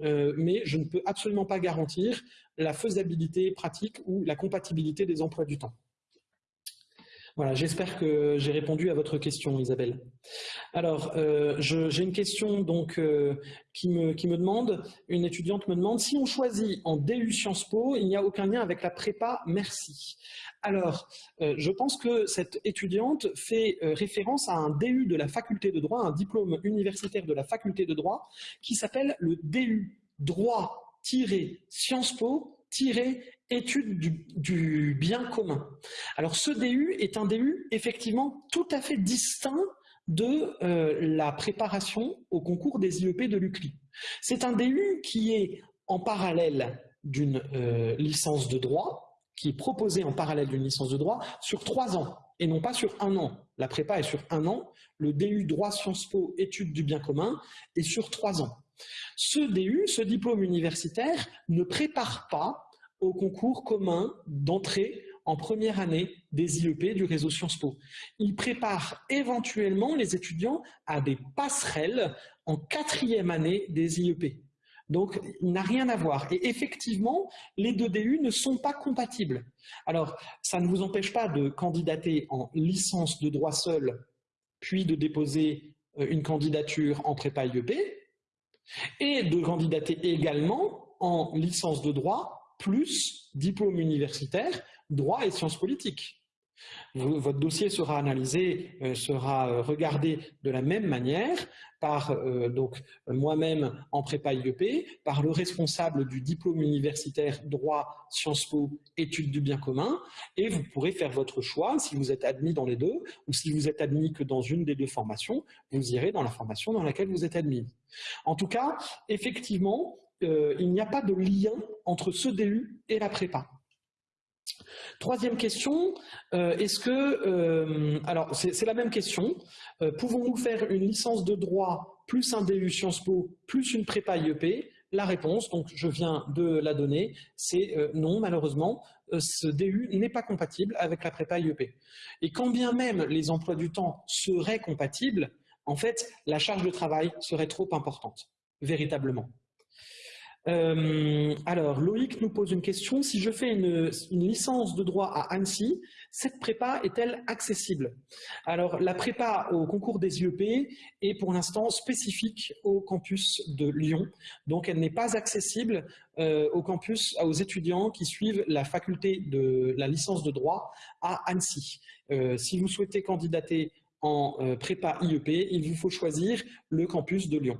mais je ne peux absolument pas garantir la faisabilité pratique ou la compatibilité des emplois du temps. Voilà, j'espère que j'ai répondu à votre question, Isabelle. Alors, euh, j'ai une question donc euh, qui, me, demande, une étudiante me demande, si on choisit en DU Sciences Po, il n'y a aucun lien avec la prépa, merci. Alors, euh, je pense que cette étudiante fait référence à un DU de la faculté de droit, un diplôme universitaire de la faculté de droit, qui s'appelle le DU droit-sciences Po étude du, bien commun. Alors ce DU est un DU effectivement tout à fait distinct de euh, la préparation au concours des IEP de l'UCLI. C'est un DU qui est en parallèle d'une euh, licence de droit, qui est proposé en parallèle d'une licence de droit sur trois ans et non pas sur un an. La prépa est sur un an, le DU droit Sciences Po études du bien commun est sur trois ans. Ce DU, ce diplôme universitaire, ne prépare pas au concours commun d'entrée en première année des IEP du réseau Sciences Po. Il prépare éventuellement les étudiants à des passerelles en quatrième année des IEP. Donc, il n'a rien à voir. Et effectivement, les deux DU ne sont pas compatibles. Alors, ça ne vous empêche pas de candidater en licence de droit seul, puis de déposer euh, une candidature en prépa IEP, et de candidater également en licence de droit plus diplôme universitaire, droit et sciences politiques. Votre dossier sera analysé, euh, sera euh, regardé de la même manière par euh, donc moi-même en prépa IEP, par le responsable du diplôme universitaire droit Sciences Po études du bien commun, et vous pourrez faire votre choix si vous êtes admis dans les deux, ou si vous êtes admis que dans une des deux formations, vous irez dans la formation dans laquelle vous êtes admis. En tout cas, effectivement, euh, il n'y a pas de lien entre ce DU et la prépa. Troisième question, euh, est-ce que, euh, alors c'est la même question, pouvons-nous faire une licence de droit plus un DU Sciences Po plus une prépa IEP La réponse, donc je viens de la donner, c'est non malheureusement, ce DU n'est pas compatible avec la prépa IEP. Et quand bien même les emplois du temps seraient compatibles, en fait la charge de travail serait trop importante, véritablement. Euh, alors, Loïc nous pose une question. Si je fais une, licence de droit à Annecy, cette prépa est-elle accessible? Alors, la prépa au concours des IEP est pour l'instant spécifique au campus de Lyon. Donc, elle n'est pas accessible euh, au campus, aux étudiants qui suivent la faculté de la licence de droit à Annecy. Euh, si vous souhaitez candidater en prépa IEP, il vous faut choisir le campus de Lyon.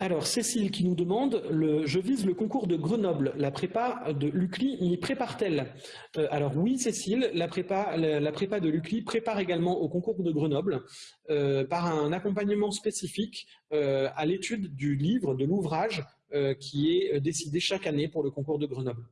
Alors, Cécile qui nous demande, je vise le concours de Grenoble, la prépa de l'UCLI m'y prépare-t-elle euh, Alors oui, Cécile, la prépa, la, prépa de l'UCLI prépare également au concours de Grenoble euh, par un accompagnement spécifique euh, à l'étude du livre, de l'ouvrage qui est décidé chaque année pour le concours de Grenoble.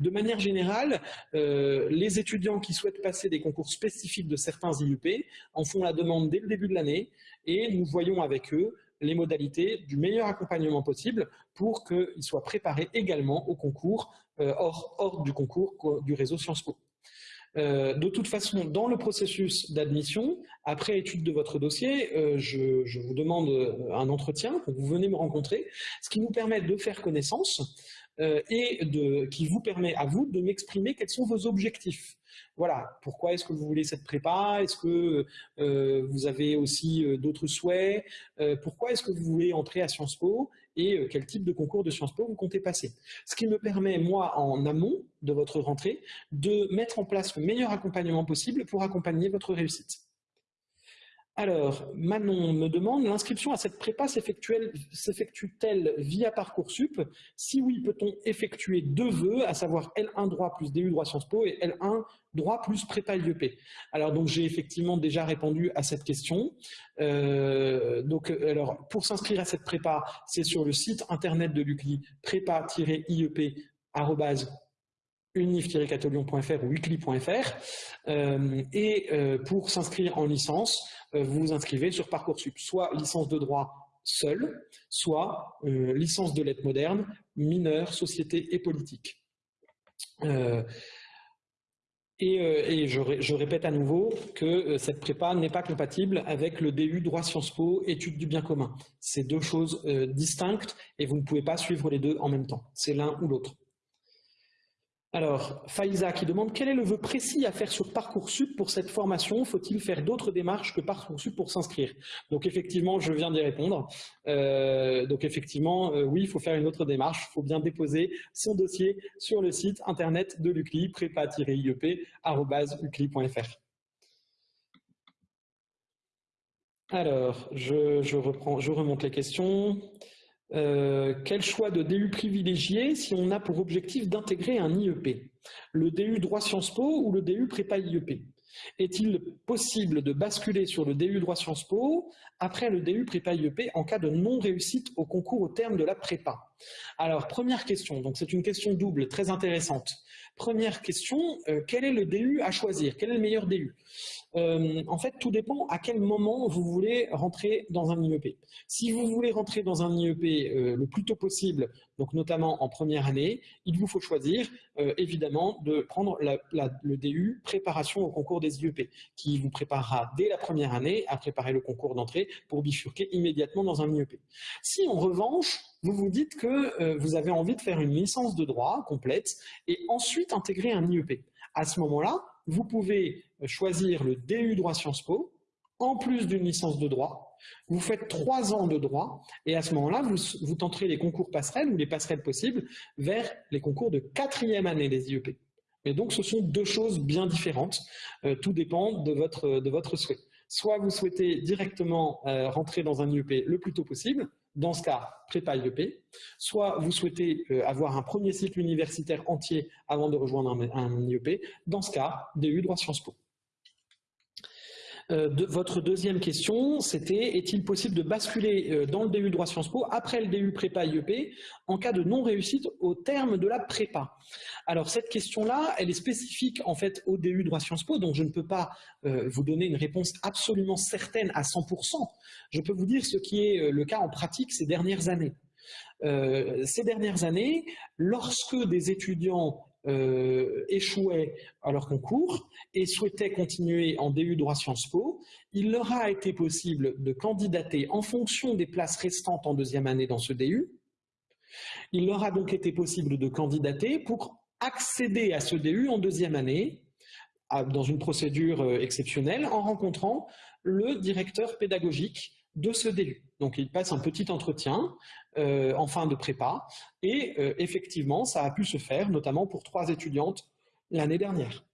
De manière générale, les étudiants qui souhaitent passer des concours spécifiques de certains IUP en font la demande dès le début de l'année et nous voyons avec eux les modalités du meilleur accompagnement possible pour qu'ils soient préparés également au concours, euh, hors, du concours du réseau Sciences Po. Euh, de toute façon, dans le processus d'admission, après étude de votre dossier, euh, je, vous demande un entretien, vous venez me rencontrer, ce qui nous permet de faire connaissance et qui vous permet à vous de m'exprimer quels sont vos objectifs. Voilà, pourquoi est-ce que vous voulez cette prépa? Est-ce que euh, vous avez aussi euh, d'autres souhaits? Euh, Pourquoi est-ce que vous voulez entrer à Sciences Po? Et quel type de concours de Sciences Po vous comptez passer? Ce qui me permet, moi, en amont de votre rentrée, de mettre en place le meilleur accompagnement possible pour accompagner votre réussite. Alors, Manon me demande, l'inscription à cette prépa s'effectue-t-elle via Parcoursup? Si oui, peut-on effectuer deux vœux, à savoir L1 droit plus DU droit Sciences Po et L1 droit plus prépa IEP Alors, donc j'ai effectivement déjà répondu à cette question. Euh, donc, alors, pour s'inscrire à cette prépa, c'est sur le site internet de l'UCLI, prépa-iep unif-catolion.fr ou weekly.fr euh, et euh, pour s'inscrire en licence, euh, vous vous inscrivez sur Parcoursup, soit licence de droit seule, soit licence de lettres modernes, mineure, société et politique. Et, je, répète à nouveau que cette prépa n'est pas compatible avec le DU droit Sciences Po, études du bien commun. C'est deux choses distinctes et vous ne pouvez pas suivre les deux en même temps. C'est l'un ou l'autre. Alors, Faiza qui demande quel est le vœu précis à faire sur Parcoursup pour cette formation? Faut-il faire d'autres démarches que Parcoursup pour s'inscrire? Donc effectivement, je viens d'y répondre. Euh, donc effectivement, euh, oui, il faut faire une autre démarche. Il faut bien déposer son dossier sur le site internet de l'UCLI, prépa-iep.ucli.fr. Alors, je, reprends, je remonte les questions. Euh, quel choix de DU privilégier si on a pour objectif d'intégrer un IEP Le DU droit Sciences Po ou le DU prépa IEP Est-il possible de basculer sur le DU droit Sciences Po après le DU prépa IEP en cas de non-réussite au concours au terme de la prépa? Alors, première question, donc c'est une question double, très intéressante. Première question, euh, quel est le DU à choisir? Quel est le meilleur DU euh, En fait, tout dépend à quel moment vous voulez rentrer dans un IEP. Si vous voulez rentrer dans un IEP euh, le plus tôt possible, donc notamment en première année, il vous faut choisir évidemment de prendre le DU préparation au concours des IEP, qui vous préparera dès la première année à préparer le concours d'entrée pour bifurquer immédiatement dans un IEP. Si en revanche, vous vous dites que euh, vous avez envie de faire une licence de droit complète et ensuite intégrer un IEP. À ce moment-là, vous pouvez euh, choisir le DU droit Sciences Po, en plus d'une licence de droit. Vous faites trois ans de droit et à ce moment-là, vous, tenterez les concours passerelles ou les passerelles possibles vers les concours de quatrième année des IEP. Et donc, ce sont deux choses bien différentes. Euh, tout dépend de votre, de votre souhait. Soit vous souhaitez directement rentrer dans un IEP le plus tôt possible, dans ce cas, prépa IEP, soit vous souhaitez euh, avoir un premier cycle universitaire entier avant de rejoindre un, IEP, dans ce cas, DU droit Sciences Po. Euh, votre deuxième question, c'était est-il possible de basculer euh, dans le DU droit Sciences Po après le DU prépa IEP en cas de non-réussite au terme de la prépa? Alors cette question-là, elle est spécifique en fait au DU droit Sciences Po, donc je ne peux pas euh, vous donner une réponse absolument certaine à 100%. Je peux vous dire ce qui est le cas en pratique ces dernières années. ces dernières années, lorsque des étudiants euh, échouaient à leur concours et souhaitaient continuer en DU droit Sciences Po, il leur a été possible de candidater en fonction des places restantes en deuxième année dans ce DU. Il leur a donc été possible de candidater pour accéder à ce DU en deuxième année dans une procédure euh, exceptionnelle en rencontrant le directeur pédagogique de ce DU. Donc il passe un petit entretien euh, en fin de prépa et euh, effectivement ça a pu se faire notamment pour trois étudiantes l'année dernière.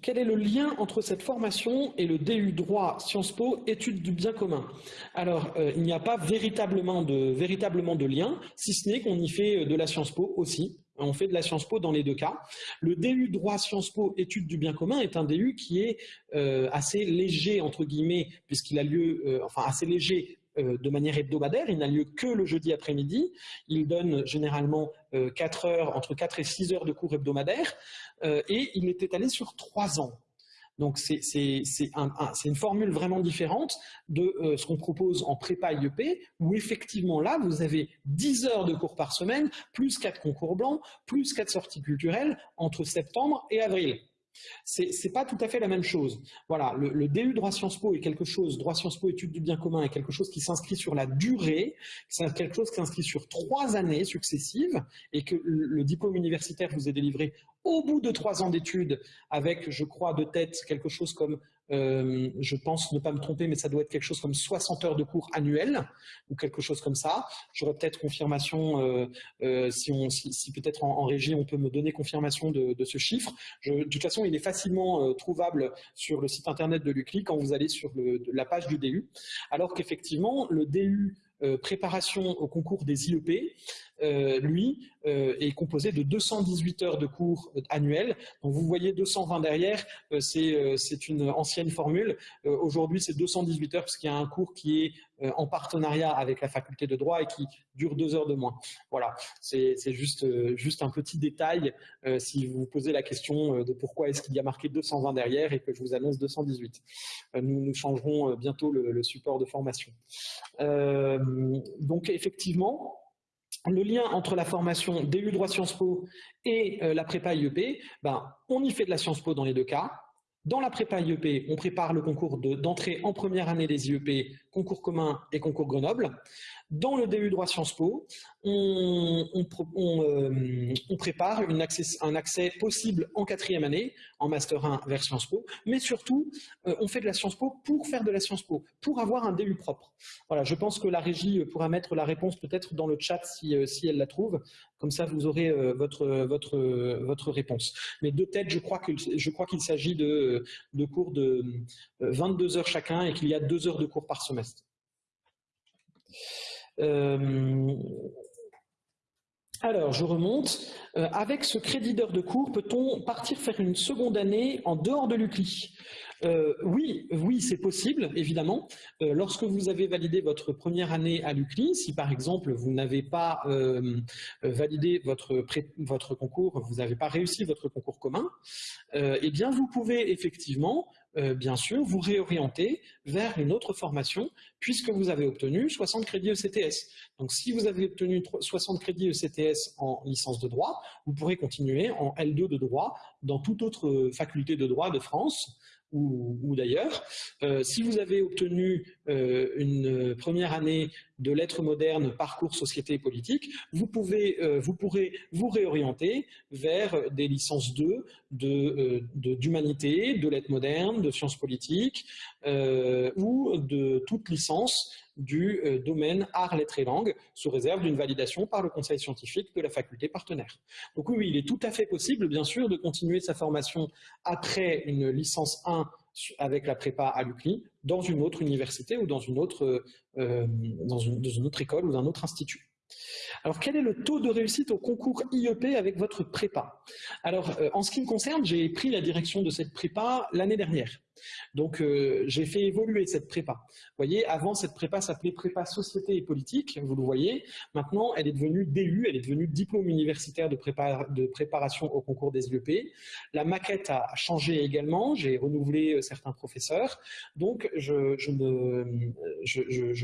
Quel est le lien entre cette formation et le DU droit Sciences Po études du bien commun? Alors, euh, il n'y a pas véritablement de, véritablement de lien, si ce n'est qu'on y fait de la Sciences Po aussi. On fait de la Sciences Po dans les deux cas. Le DU droit Sciences Po études du bien commun est un DU qui est euh, assez léger, entre guillemets, puisqu'il a lieu, euh, enfin assez léger euh, de manière hebdomadaire, il n'a lieu que le jeudi après-midi. Il donne généralement 4 heures, entre 4 et 6 heures de cours hebdomadaires et il est étalé sur 3 ans. Donc c'est une formule vraiment différente de euh, ce qu'on propose en prépa IEP, où effectivement là, vous avez 10 heures de cours par semaine, plus 4 concours blancs, plus 4 sorties culturelles entre septembre et avril. C'est pas tout à fait la même chose. Voilà, le, DU droit Sciences Po est quelque chose, droit Sciences Po études du bien commun est quelque chose qui s'inscrit sur la durée, c'est quelque chose qui s'inscrit sur trois années successives et que le, diplôme universitaire vous est délivré au bout de trois ans d'études avec, je crois, de tête quelque chose comme euh, je pense ne pas me tromper, mais ça doit être quelque chose comme 60 heures de cours annuels ou quelque chose comme ça. J'aurais peut-être confirmation, euh, euh, si, peut-être en, régie on peut me donner confirmation de, ce chiffre. de toute façon, il est facilement trouvable sur le site internet de l'UCLI quand vous allez sur la page du DU. Alors qu'effectivement, le DU préparation au concours des IEP, euh, lui, euh, est composé de 218 heures de cours annuels. Donc vous voyez 220 derrière, euh, c'est une ancienne formule. Aujourd'hui, c'est 218 heures parce qu'il y a un cours qui est en partenariat avec la faculté de droit et qui dure deux heures de moins. Voilà, c'est juste, un petit détail si vous vous posez la question de pourquoi est-ce qu'il y a marqué 220 derrière et que je vous annonce 218. nous, nous changerons bientôt le support de formation. donc effectivement, le lien entre la formation DU droit Sciences Po et la prépa IEP, ben, on y fait de la Sciences Po dans les deux cas. Dans la prépa IEP, on prépare le concours d'entrée en première année des IEP, concours commun et concours Grenoble. Dans le DU droit Sciences Po, on, euh, prépare un accès possible en quatrième année, en Master 1 vers Sciences Po, mais surtout, euh, on fait de la Sciences Po pour faire de la Sciences Po, pour avoir un DU propre. Voilà, je pense que la régie pourra mettre la réponse peut-être dans le chat si, euh, elle la trouve, comme ça vous aurez votre, votre, votre réponse. Mais de tête, je crois qu'il s'agit de, de cours de 22 heures chacun et qu'il y a deux heures de cours par semestre. Euh, alors, je remonte. Euh, avec ce crédit d'heure de cours, peut-on partir faire une seconde année en dehors de l'UCLI? Euh, oui, oui, c'est possible, évidemment. lorsque vous avez validé votre première année à l'UCLI, si par exemple vous n'avez pas validé votre, votre concours, vous n'avez pas réussi votre concours commun, eh bien vous pouvez effectivement euh, bien sûr, vous réorienter vers une autre formation puisque vous avez obtenu 60 crédits ECTS. Donc, si vous avez obtenu 60 crédits ECTS en licence de droit, vous pourrez continuer en L2 de droit dans toute autre faculté de droit de France ou, d'ailleurs. Euh, si vous avez obtenu euh, une première année de lettres modernes, parcours société et politique, vous, pouvez, euh, vous pourrez vous réorienter vers des licences 2 d'humanité, de, de, lettres modernes, de sciences politiques ou de toute licence du euh, domaine art, lettres et langues, sous réserve d'une validation par le conseil scientifique de la faculté partenaire. Donc oui, il est tout à fait possible, bien sûr, de continuer sa formation après une licence 1 avec la prépa à l'UCLI dans une autre université ou dans une autre, euh, dans une autre école ou dans un autre institut. Alors, quel est le taux de réussite au concours IEP avec votre prépa? Alors, euh, en ce qui me concerne, j'ai pris la direction de cette prépa l'année dernière. Donc, euh, j'ai fait évoluer cette prépa. Vous voyez, avant, cette prépa s'appelait prépa société et politique, vous le voyez. Maintenant, elle est devenue DU, elle est devenue diplôme universitaire de, préparation au concours des IEP. La maquette a changé également, j'ai renouvelé euh, certains professeurs. Donc, je,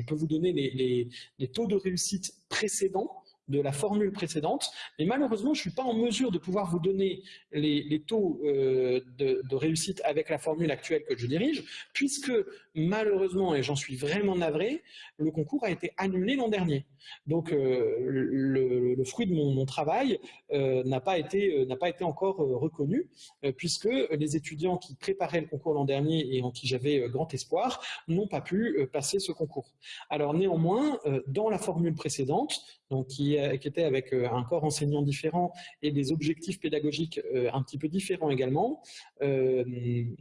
peux vous donner les taux de réussite précédents de la formule précédente, mais malheureusement, je ne suis pas en mesure de pouvoir vous donner les, taux euh, de, réussite avec la formule actuelle que je dirige, puisque malheureusement, et j'en suis vraiment navré, le concours a été annulé l'an dernier. Donc, euh, le, fruit de mon, travail euh, n'a pas, été, pas été encore reconnu, puisque les étudiants qui préparaient le concours l'an dernier et en qui j'avais grand espoir n'ont pas pu passer ce concours. Alors néanmoins, dans la formule précédente, donc qui, était avec euh, un corps enseignant différent et des objectifs pédagogiques euh, un petit peu différents également, euh, le,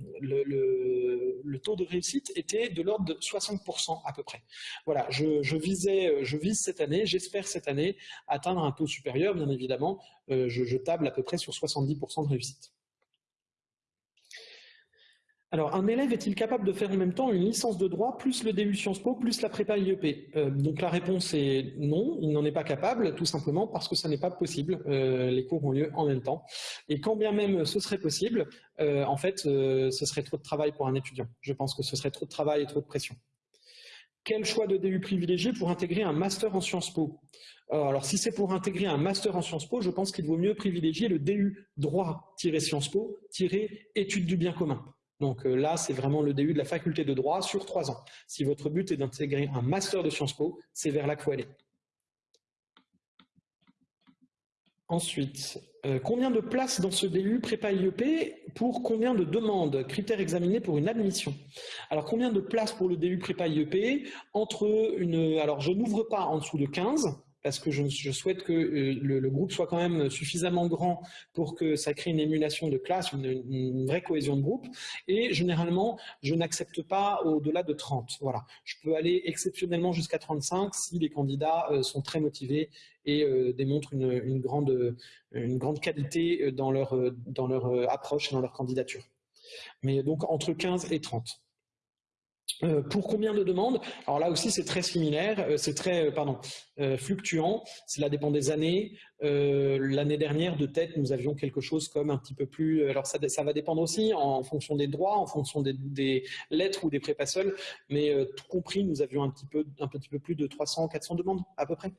taux de réussite était de l'ordre de 60% à peu près. Voilà, je, visais, je vise cette année, j'espère cette année atteindre un taux supérieur, bien évidemment, je table à peu près sur 70% de réussite. Alors, un élève est-il capable de faire en même temps une licence de droit plus le DU Sciences Po plus la prépa IEP euh, Donc la réponse est non, il n'en est pas capable, tout simplement parce que ça n'est pas possible. Euh, les cours ont lieu en même temps. Et quand bien même ce serait possible, euh, en fait, ce serait trop de travail pour un étudiant. Je pense que ce serait trop de travail et trop de pression. Quel choix de DU privilégié pour intégrer un master en Sciences Po? Alors, si c'est pour intégrer un master en Sciences Po, je pense qu'il vaut mieux privilégier le DU droit-sciences Po-études du bien commun. Donc euh, là, c'est vraiment le DU de la faculté de droit sur trois ans. Si votre but est d'intégrer un master de Sciences Po, c'est vers là qu'il faut aller. Ensuite, euh, combien de places dans ce DU prépa IEP pour combien de demandes, critères examinés pour une admission Alors, combien de places pour le DU prépa IEP entre une... Alors, je n'ouvre pas en dessous de 15, parce que je, souhaite que euh, le, groupe soit quand même suffisamment grand pour que ça crée une émulation de classe, une, vraie cohésion de groupe. Et généralement, je n'accepte pas au-delà de 30. Voilà. Je peux aller exceptionnellement jusqu'à 35 si les candidats euh, sont très motivés et euh, démontrent une, grande, qualité dans leur, dans leur approche et dans leur candidature. Mais donc entre 15 et 30. Euh, pour combien de demandes? Alors là aussi, c'est très similaire, euh, c'est très euh, pardon, fluctuant, cela dépend des années. L'année dernière, de tête, nous avions quelque chose comme un petit peu plus... Alors ça, va dépendre aussi en fonction des droits, en fonction des, lettres ou des prépas seuls, mais tout compris, nous avions un petit, peu, un petit peu plus de 300-400 demandes à peu près.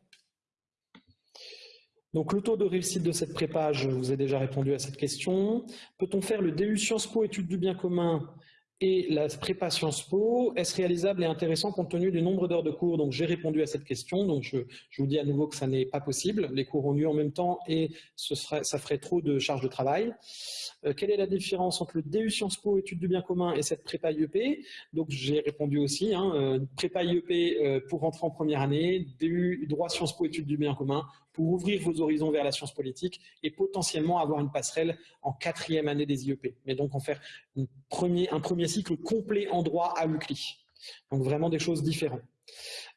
Donc le taux de réussite de cette prépa, je vous ai déjà répondu à cette question. Peut-on faire le DU Sciences Po études du bien commun et la prépa Sciences Po, est-ce réalisable et intéressant compte tenu du nombre d'heures de cours? Donc j'ai répondu à cette question, donc je, vous dis à nouveau que ça n'est pas possible. Les cours ont lieu en même temps et ça ferait trop de charges de travail. Euh, quelle est la différence entre le DU Sciences Po, études du bien commun et cette prépa IEP Donc j'ai répondu aussi, hein, euh, prépa IEP euh, pour rentrer en première année, DU droit Sciences Po, études du bien commun pour ouvrir vos horizons vers la science politique et potentiellement avoir une passerelle en quatrième année des IEP. Mais donc en faire un premier cycle complet en droit à l'UCLI. Donc vraiment des choses différentes.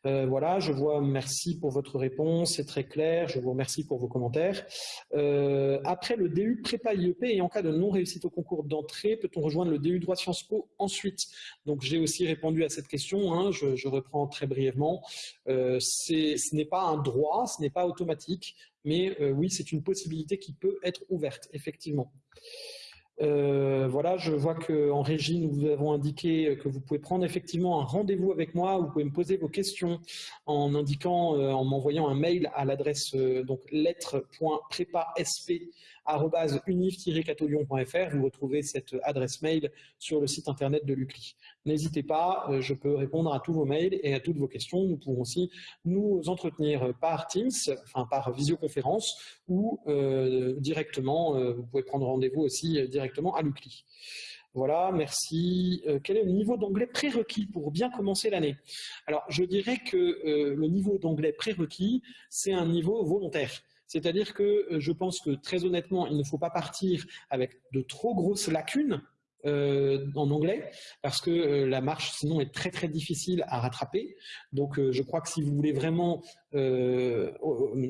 Euh, voilà, je vois, merci pour votre réponse, c'est très clair, je vous remercie pour vos commentaires. Euh, après le DU prépa IEP et en cas de non-réussite au concours d'entrée, peut-on rejoindre le DU droit Sciences Po ensuite? Donc j'ai aussi répondu à cette question, hein, je, reprends très brièvement. Euh, ce n'est pas un droit, ce n'est pas automatique, mais oui, c'est une possibilité qui peut être ouverte, effectivement. Euh, voilà, je vois qu'en régie, nous vous avons indiqué que vous pouvez prendre effectivement un rendez-vous avec moi. Vous pouvez me poser vos questions en indiquant, euh, en m'envoyant un mail à l'adresse euh, donc lettre.prépasp unif-catolion.fr. Vous retrouvez cette adresse mail sur le site internet de l'UCLI. N'hésitez pas, euh, je peux répondre à tous vos mails et à toutes vos questions. Nous pouvons aussi nous entretenir par Teams, enfin par visioconférence ou euh, directement, euh, vous pouvez prendre rendez-vous aussi directement à l'UCLI. Voilà, merci. quel est le niveau d'anglais prérequis pour bien commencer l'année? Alors, je dirais que le niveau d'anglais prérequis, c'est un niveau volontaire. C'est-à-dire que euh, je pense que très honnêtement, il ne faut pas partir avec de trop grosses lacunes euh, en anglais parce que euh, la marche sinon est très très difficile à rattraper. Donc je crois que si vous voulez vraiment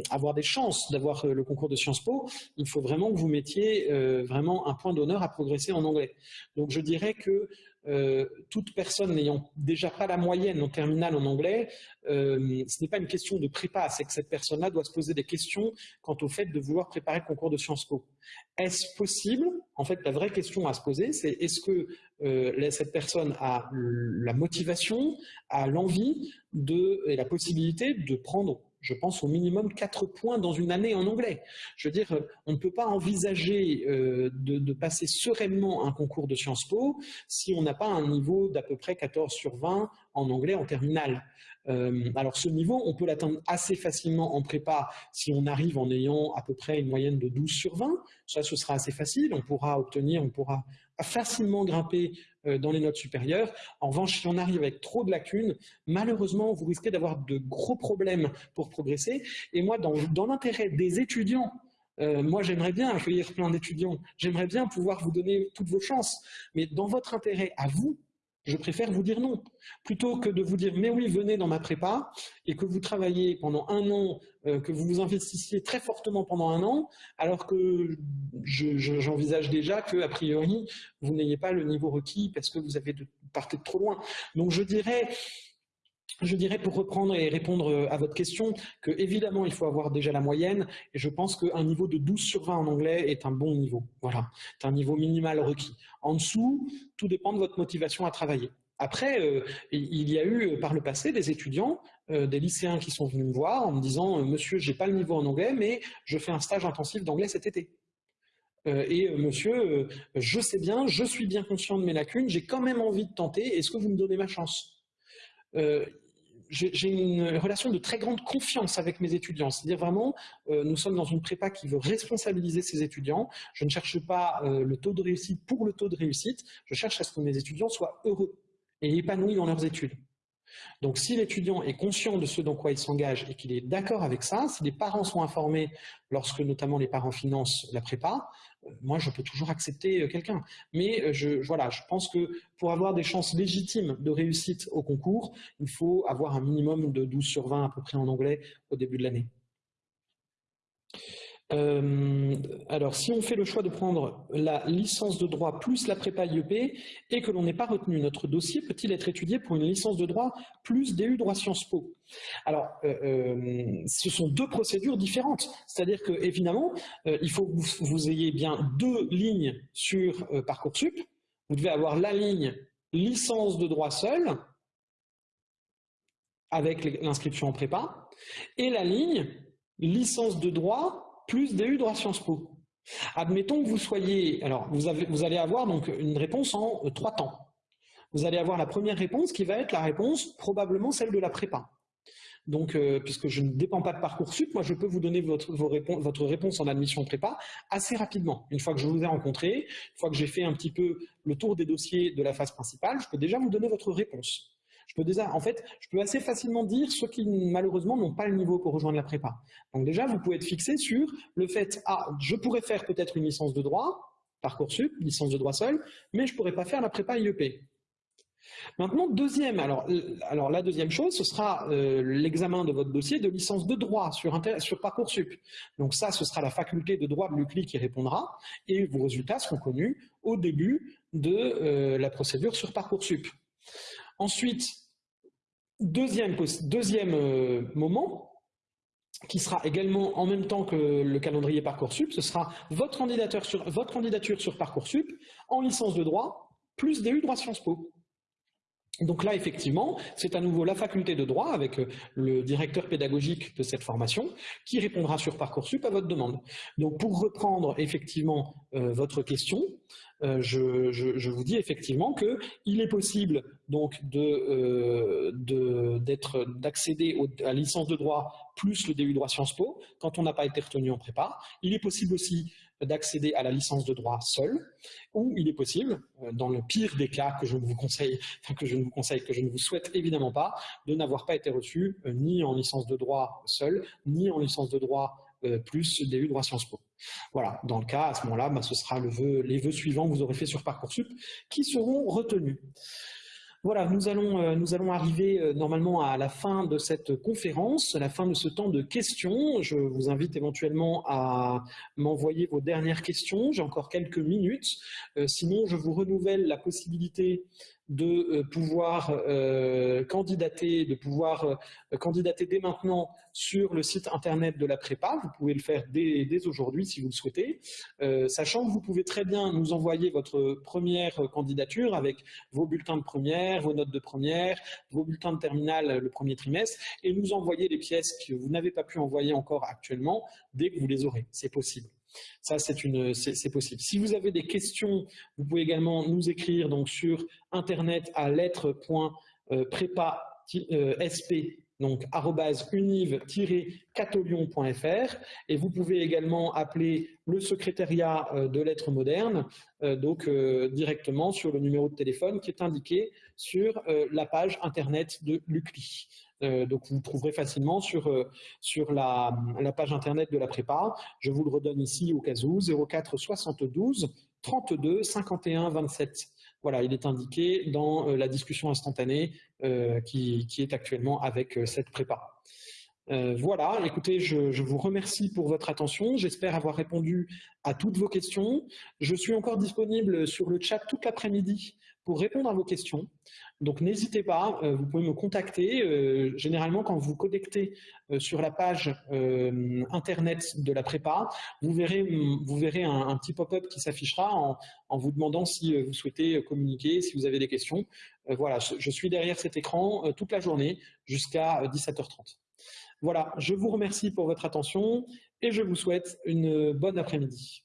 avoir des chances d'avoir le concours de Sciences Po, il faut vraiment que vous mettiez vraiment un point d'honneur à progresser en anglais. Donc je dirais que euh, toute personne n'ayant déjà pas la moyenne en terminale en anglais, euh, ce n'est pas une question de prépa, c'est que cette personne-là doit se poser des questions quant au fait de vouloir préparer le concours de Sciences Po. Est-ce possible? En fait, la vraie question à se poser, c'est est-ce que euh, cette personne a la motivation, a l'envie et la possibilité de prendre je pense, au minimum 4 points dans une année en anglais. Je veux dire, on ne peut pas envisager euh, de, passer sereinement un concours de Sciences Po si on n'a pas un niveau d'à peu près 14 sur 20 en anglais en terminale. Euh, alors ce niveau, on peut l'atteindre assez facilement en prépa si on arrive en ayant à peu près une moyenne de 12 sur 20. Ça, ce sera assez facile. On pourra obtenir, on pourra facilement grimper euh, dans les notes supérieures. En revanche, si on arrive avec trop de lacunes, malheureusement, vous risquez d'avoir de gros problèmes pour progresser. Et moi, dans, l'intérêt des étudiants, euh, moi, j'aimerais bien accueillir plein d'étudiants. J'aimerais bien pouvoir vous donner toutes vos chances. Mais dans votre intérêt à vous, je préfère vous dire non, plutôt que de vous dire mais oui, venez dans ma prépa et que vous travaillez pendant un an, euh, que vous vous investissiez très fortement pendant un an, alors que j'envisage déjà que a priori vous n'ayez pas le niveau requis parce que vous avez de, partez trop loin. Donc je dirais je dirais pour reprendre et répondre euh, à votre question que évidemment il faut avoir déjà la moyenne et je pense qu'un niveau de 12 sur 20 en anglais est un bon niveau. Voilà, c'est un niveau minimal requis. En dessous, tout dépend de votre motivation à travailler. Après, euh, il y a eu euh, par le passé des étudiants, des lycéens qui sont venus me voir en me disant Monsieur, j'ai pas le niveau en anglais, mais je fais un stage intensif d'anglais cet été. et monsieur, je sais bien, je suis bien conscient de mes lacunes, j'ai quand même envie de tenter, est-ce que vous me donnez ma chance? J'ai une relation de très grande confiance avec mes étudiants. C'est-à-dire vraiment, euh, nous sommes dans une prépa qui veut responsabiliser ses étudiants. Je ne cherche pas euh, le taux de réussite pour le taux de réussite. Je cherche à ce que mes étudiants soient heureux et épanouis dans leurs études. Donc si l'étudiant est conscient de ce dans quoi il s'engage et qu'il est d'accord avec ça, si les parents sont informés lorsque notamment les parents financent la prépa, moi, je peux toujours accepter euh, quelqu'un. Mais euh, je, voilà, je pense que pour avoir des chances légitimes de réussite au concours, il faut avoir un minimum de 12 sur 20 à peu près en anglais au début de l'année. Euh, alors, si on fait le choix de prendre la licence de droit plus la prépa IEP et que l'on n'est pas retenu, notre dossier peut-il être étudié pour une licence de droit plus DU droit Sciences Po? Alors, euh, euh, ce sont deux procédures différentes. C'est-à-dire que, évidemment, il faut que vous, ayez bien deux lignes sur Parcoursup. Vous devez avoir la ligne licence de droit seul avec l'inscription en prépa et la ligne licence de droit plus DU droit Sciences Po. Admettons que vous soyez, alors vous, allez avoir donc une réponse en trois temps. Vous allez avoir la première réponse qui va être la réponse probablement celle de la prépa. Donc, euh, puisque je ne dépends pas de Parcoursup, moi je peux vous donner votre réponse en admission prépa assez rapidement. Une fois que je vous ai rencontré, une fois que j'ai fait un petit peu le tour des dossiers de la phase principale, je peux déjà vous donner votre réponse. Je peux déjà, en fait, je peux assez facilement dire ceux qui malheureusement n'ont pas le niveau pour rejoindre la prépa. Donc déjà, vous pouvez être fixé sur le fait, ah, je pourrais faire peut-être une licence de droit, Parcoursup, licence de droit seul, mais je ne pourrais pas faire la prépa IEP. Maintenant, deuxième, alors, la deuxième chose, ce sera euh, l'examen de votre dossier de licence de droit sur, sur Parcoursup. Donc ça, ce sera la faculté de droit de l'UCLI qui répondra, et vos résultats seront connus au début de euh, la procédure sur Parcoursup. Ensuite, deuxième, euh, moment, qui sera également en même temps que le calendrier Parcoursup, ce sera votre candidature sur, votre candidature sur Parcoursup en licence de droit, plus DU droit Sciences Po. Donc là, effectivement, c'est à nouveau la faculté de droit avec euh, le directeur pédagogique de cette formation qui répondra sur Parcoursup à votre demande. Donc pour reprendre effectivement euh, votre question, euh, je, vous dis effectivement qu'il est possible donc d'accéder à licence de droit plus le DU droit Sciences Po quand on n'a pas été retenu en prépa. Il est possible aussi d'accéder à la licence de droit seul, ou il est possible, euh, dans le pire des cas que je ne vous conseille, que je ne vous conseille, que je ne vous souhaite évidemment pas, de n'avoir pas été reçu euh, ni en licence de droit seul, ni en licence de droit euh, plus DU droit Sciences Po. Voilà, dans le cas, à ce moment-là, bah, ce sera les vœux suivants que vous aurez fait sur Parcoursup qui seront retenus. Voilà, nous allons, euh, nous allons arriver euh, normalement à la fin de cette conférence, la fin de ce temps de questions. Je vous invite éventuellement à m'envoyer vos dernières questions. J'ai encore quelques minutes. Euh, sinon, je vous renouvelle la possibilité de euh, pouvoir euh, candidater, de pouvoir euh, candidater dès maintenant sur le site internet de la prépa. Vous pouvez le faire dès, aujourd'hui si vous le souhaitez, sachant que vous pouvez très bien nous envoyer votre première candidature avec vos bulletins de première, vos notes de première, vos bulletins de terminale le premier trimestre et nous envoyer les pièces que vous n'avez pas pu envoyer encore actuellement dès que vous les aurez. C'est possible. Ça, c'est possible. Si vous avez des questions, vous pouvez également nous écrire sur internet à lettre.prépa.sp donc univ-catolion.fr et vous pouvez également appeler le secrétariat euh, de lettres modernes euh, donc euh, directement sur le numéro de téléphone qui est indiqué sur la page internet de l'UCLI. Euh, donc vous trouverez facilement sur, euh, sur la, page internet de la prépa. Je vous le redonne ici au cas où, 04 72 32 51 27. Voilà, il est indiqué dans euh, la discussion instantanée qui, est actuellement avec cette prépa. voilà, écoutez, je, je, vous remercie pour votre attention. J'espère avoir répondu à toutes vos questions. Je suis encore disponible sur le chat toute l'après-midi répondre à vos questions. Donc n'hésitez pas, euh, vous pouvez me contacter. Euh, généralement, quand vous connectez euh, sur la page internet de la prépa, vous verrez, vous verrez un, petit pop-up qui s'affichera en, vous demandant si vous souhaitez communiquer, si vous avez des questions. voilà, je suis derrière cet écran toute la journée jusqu'à 17h30. Voilà, je vous remercie pour votre attention et je vous souhaite une bonne après-midi.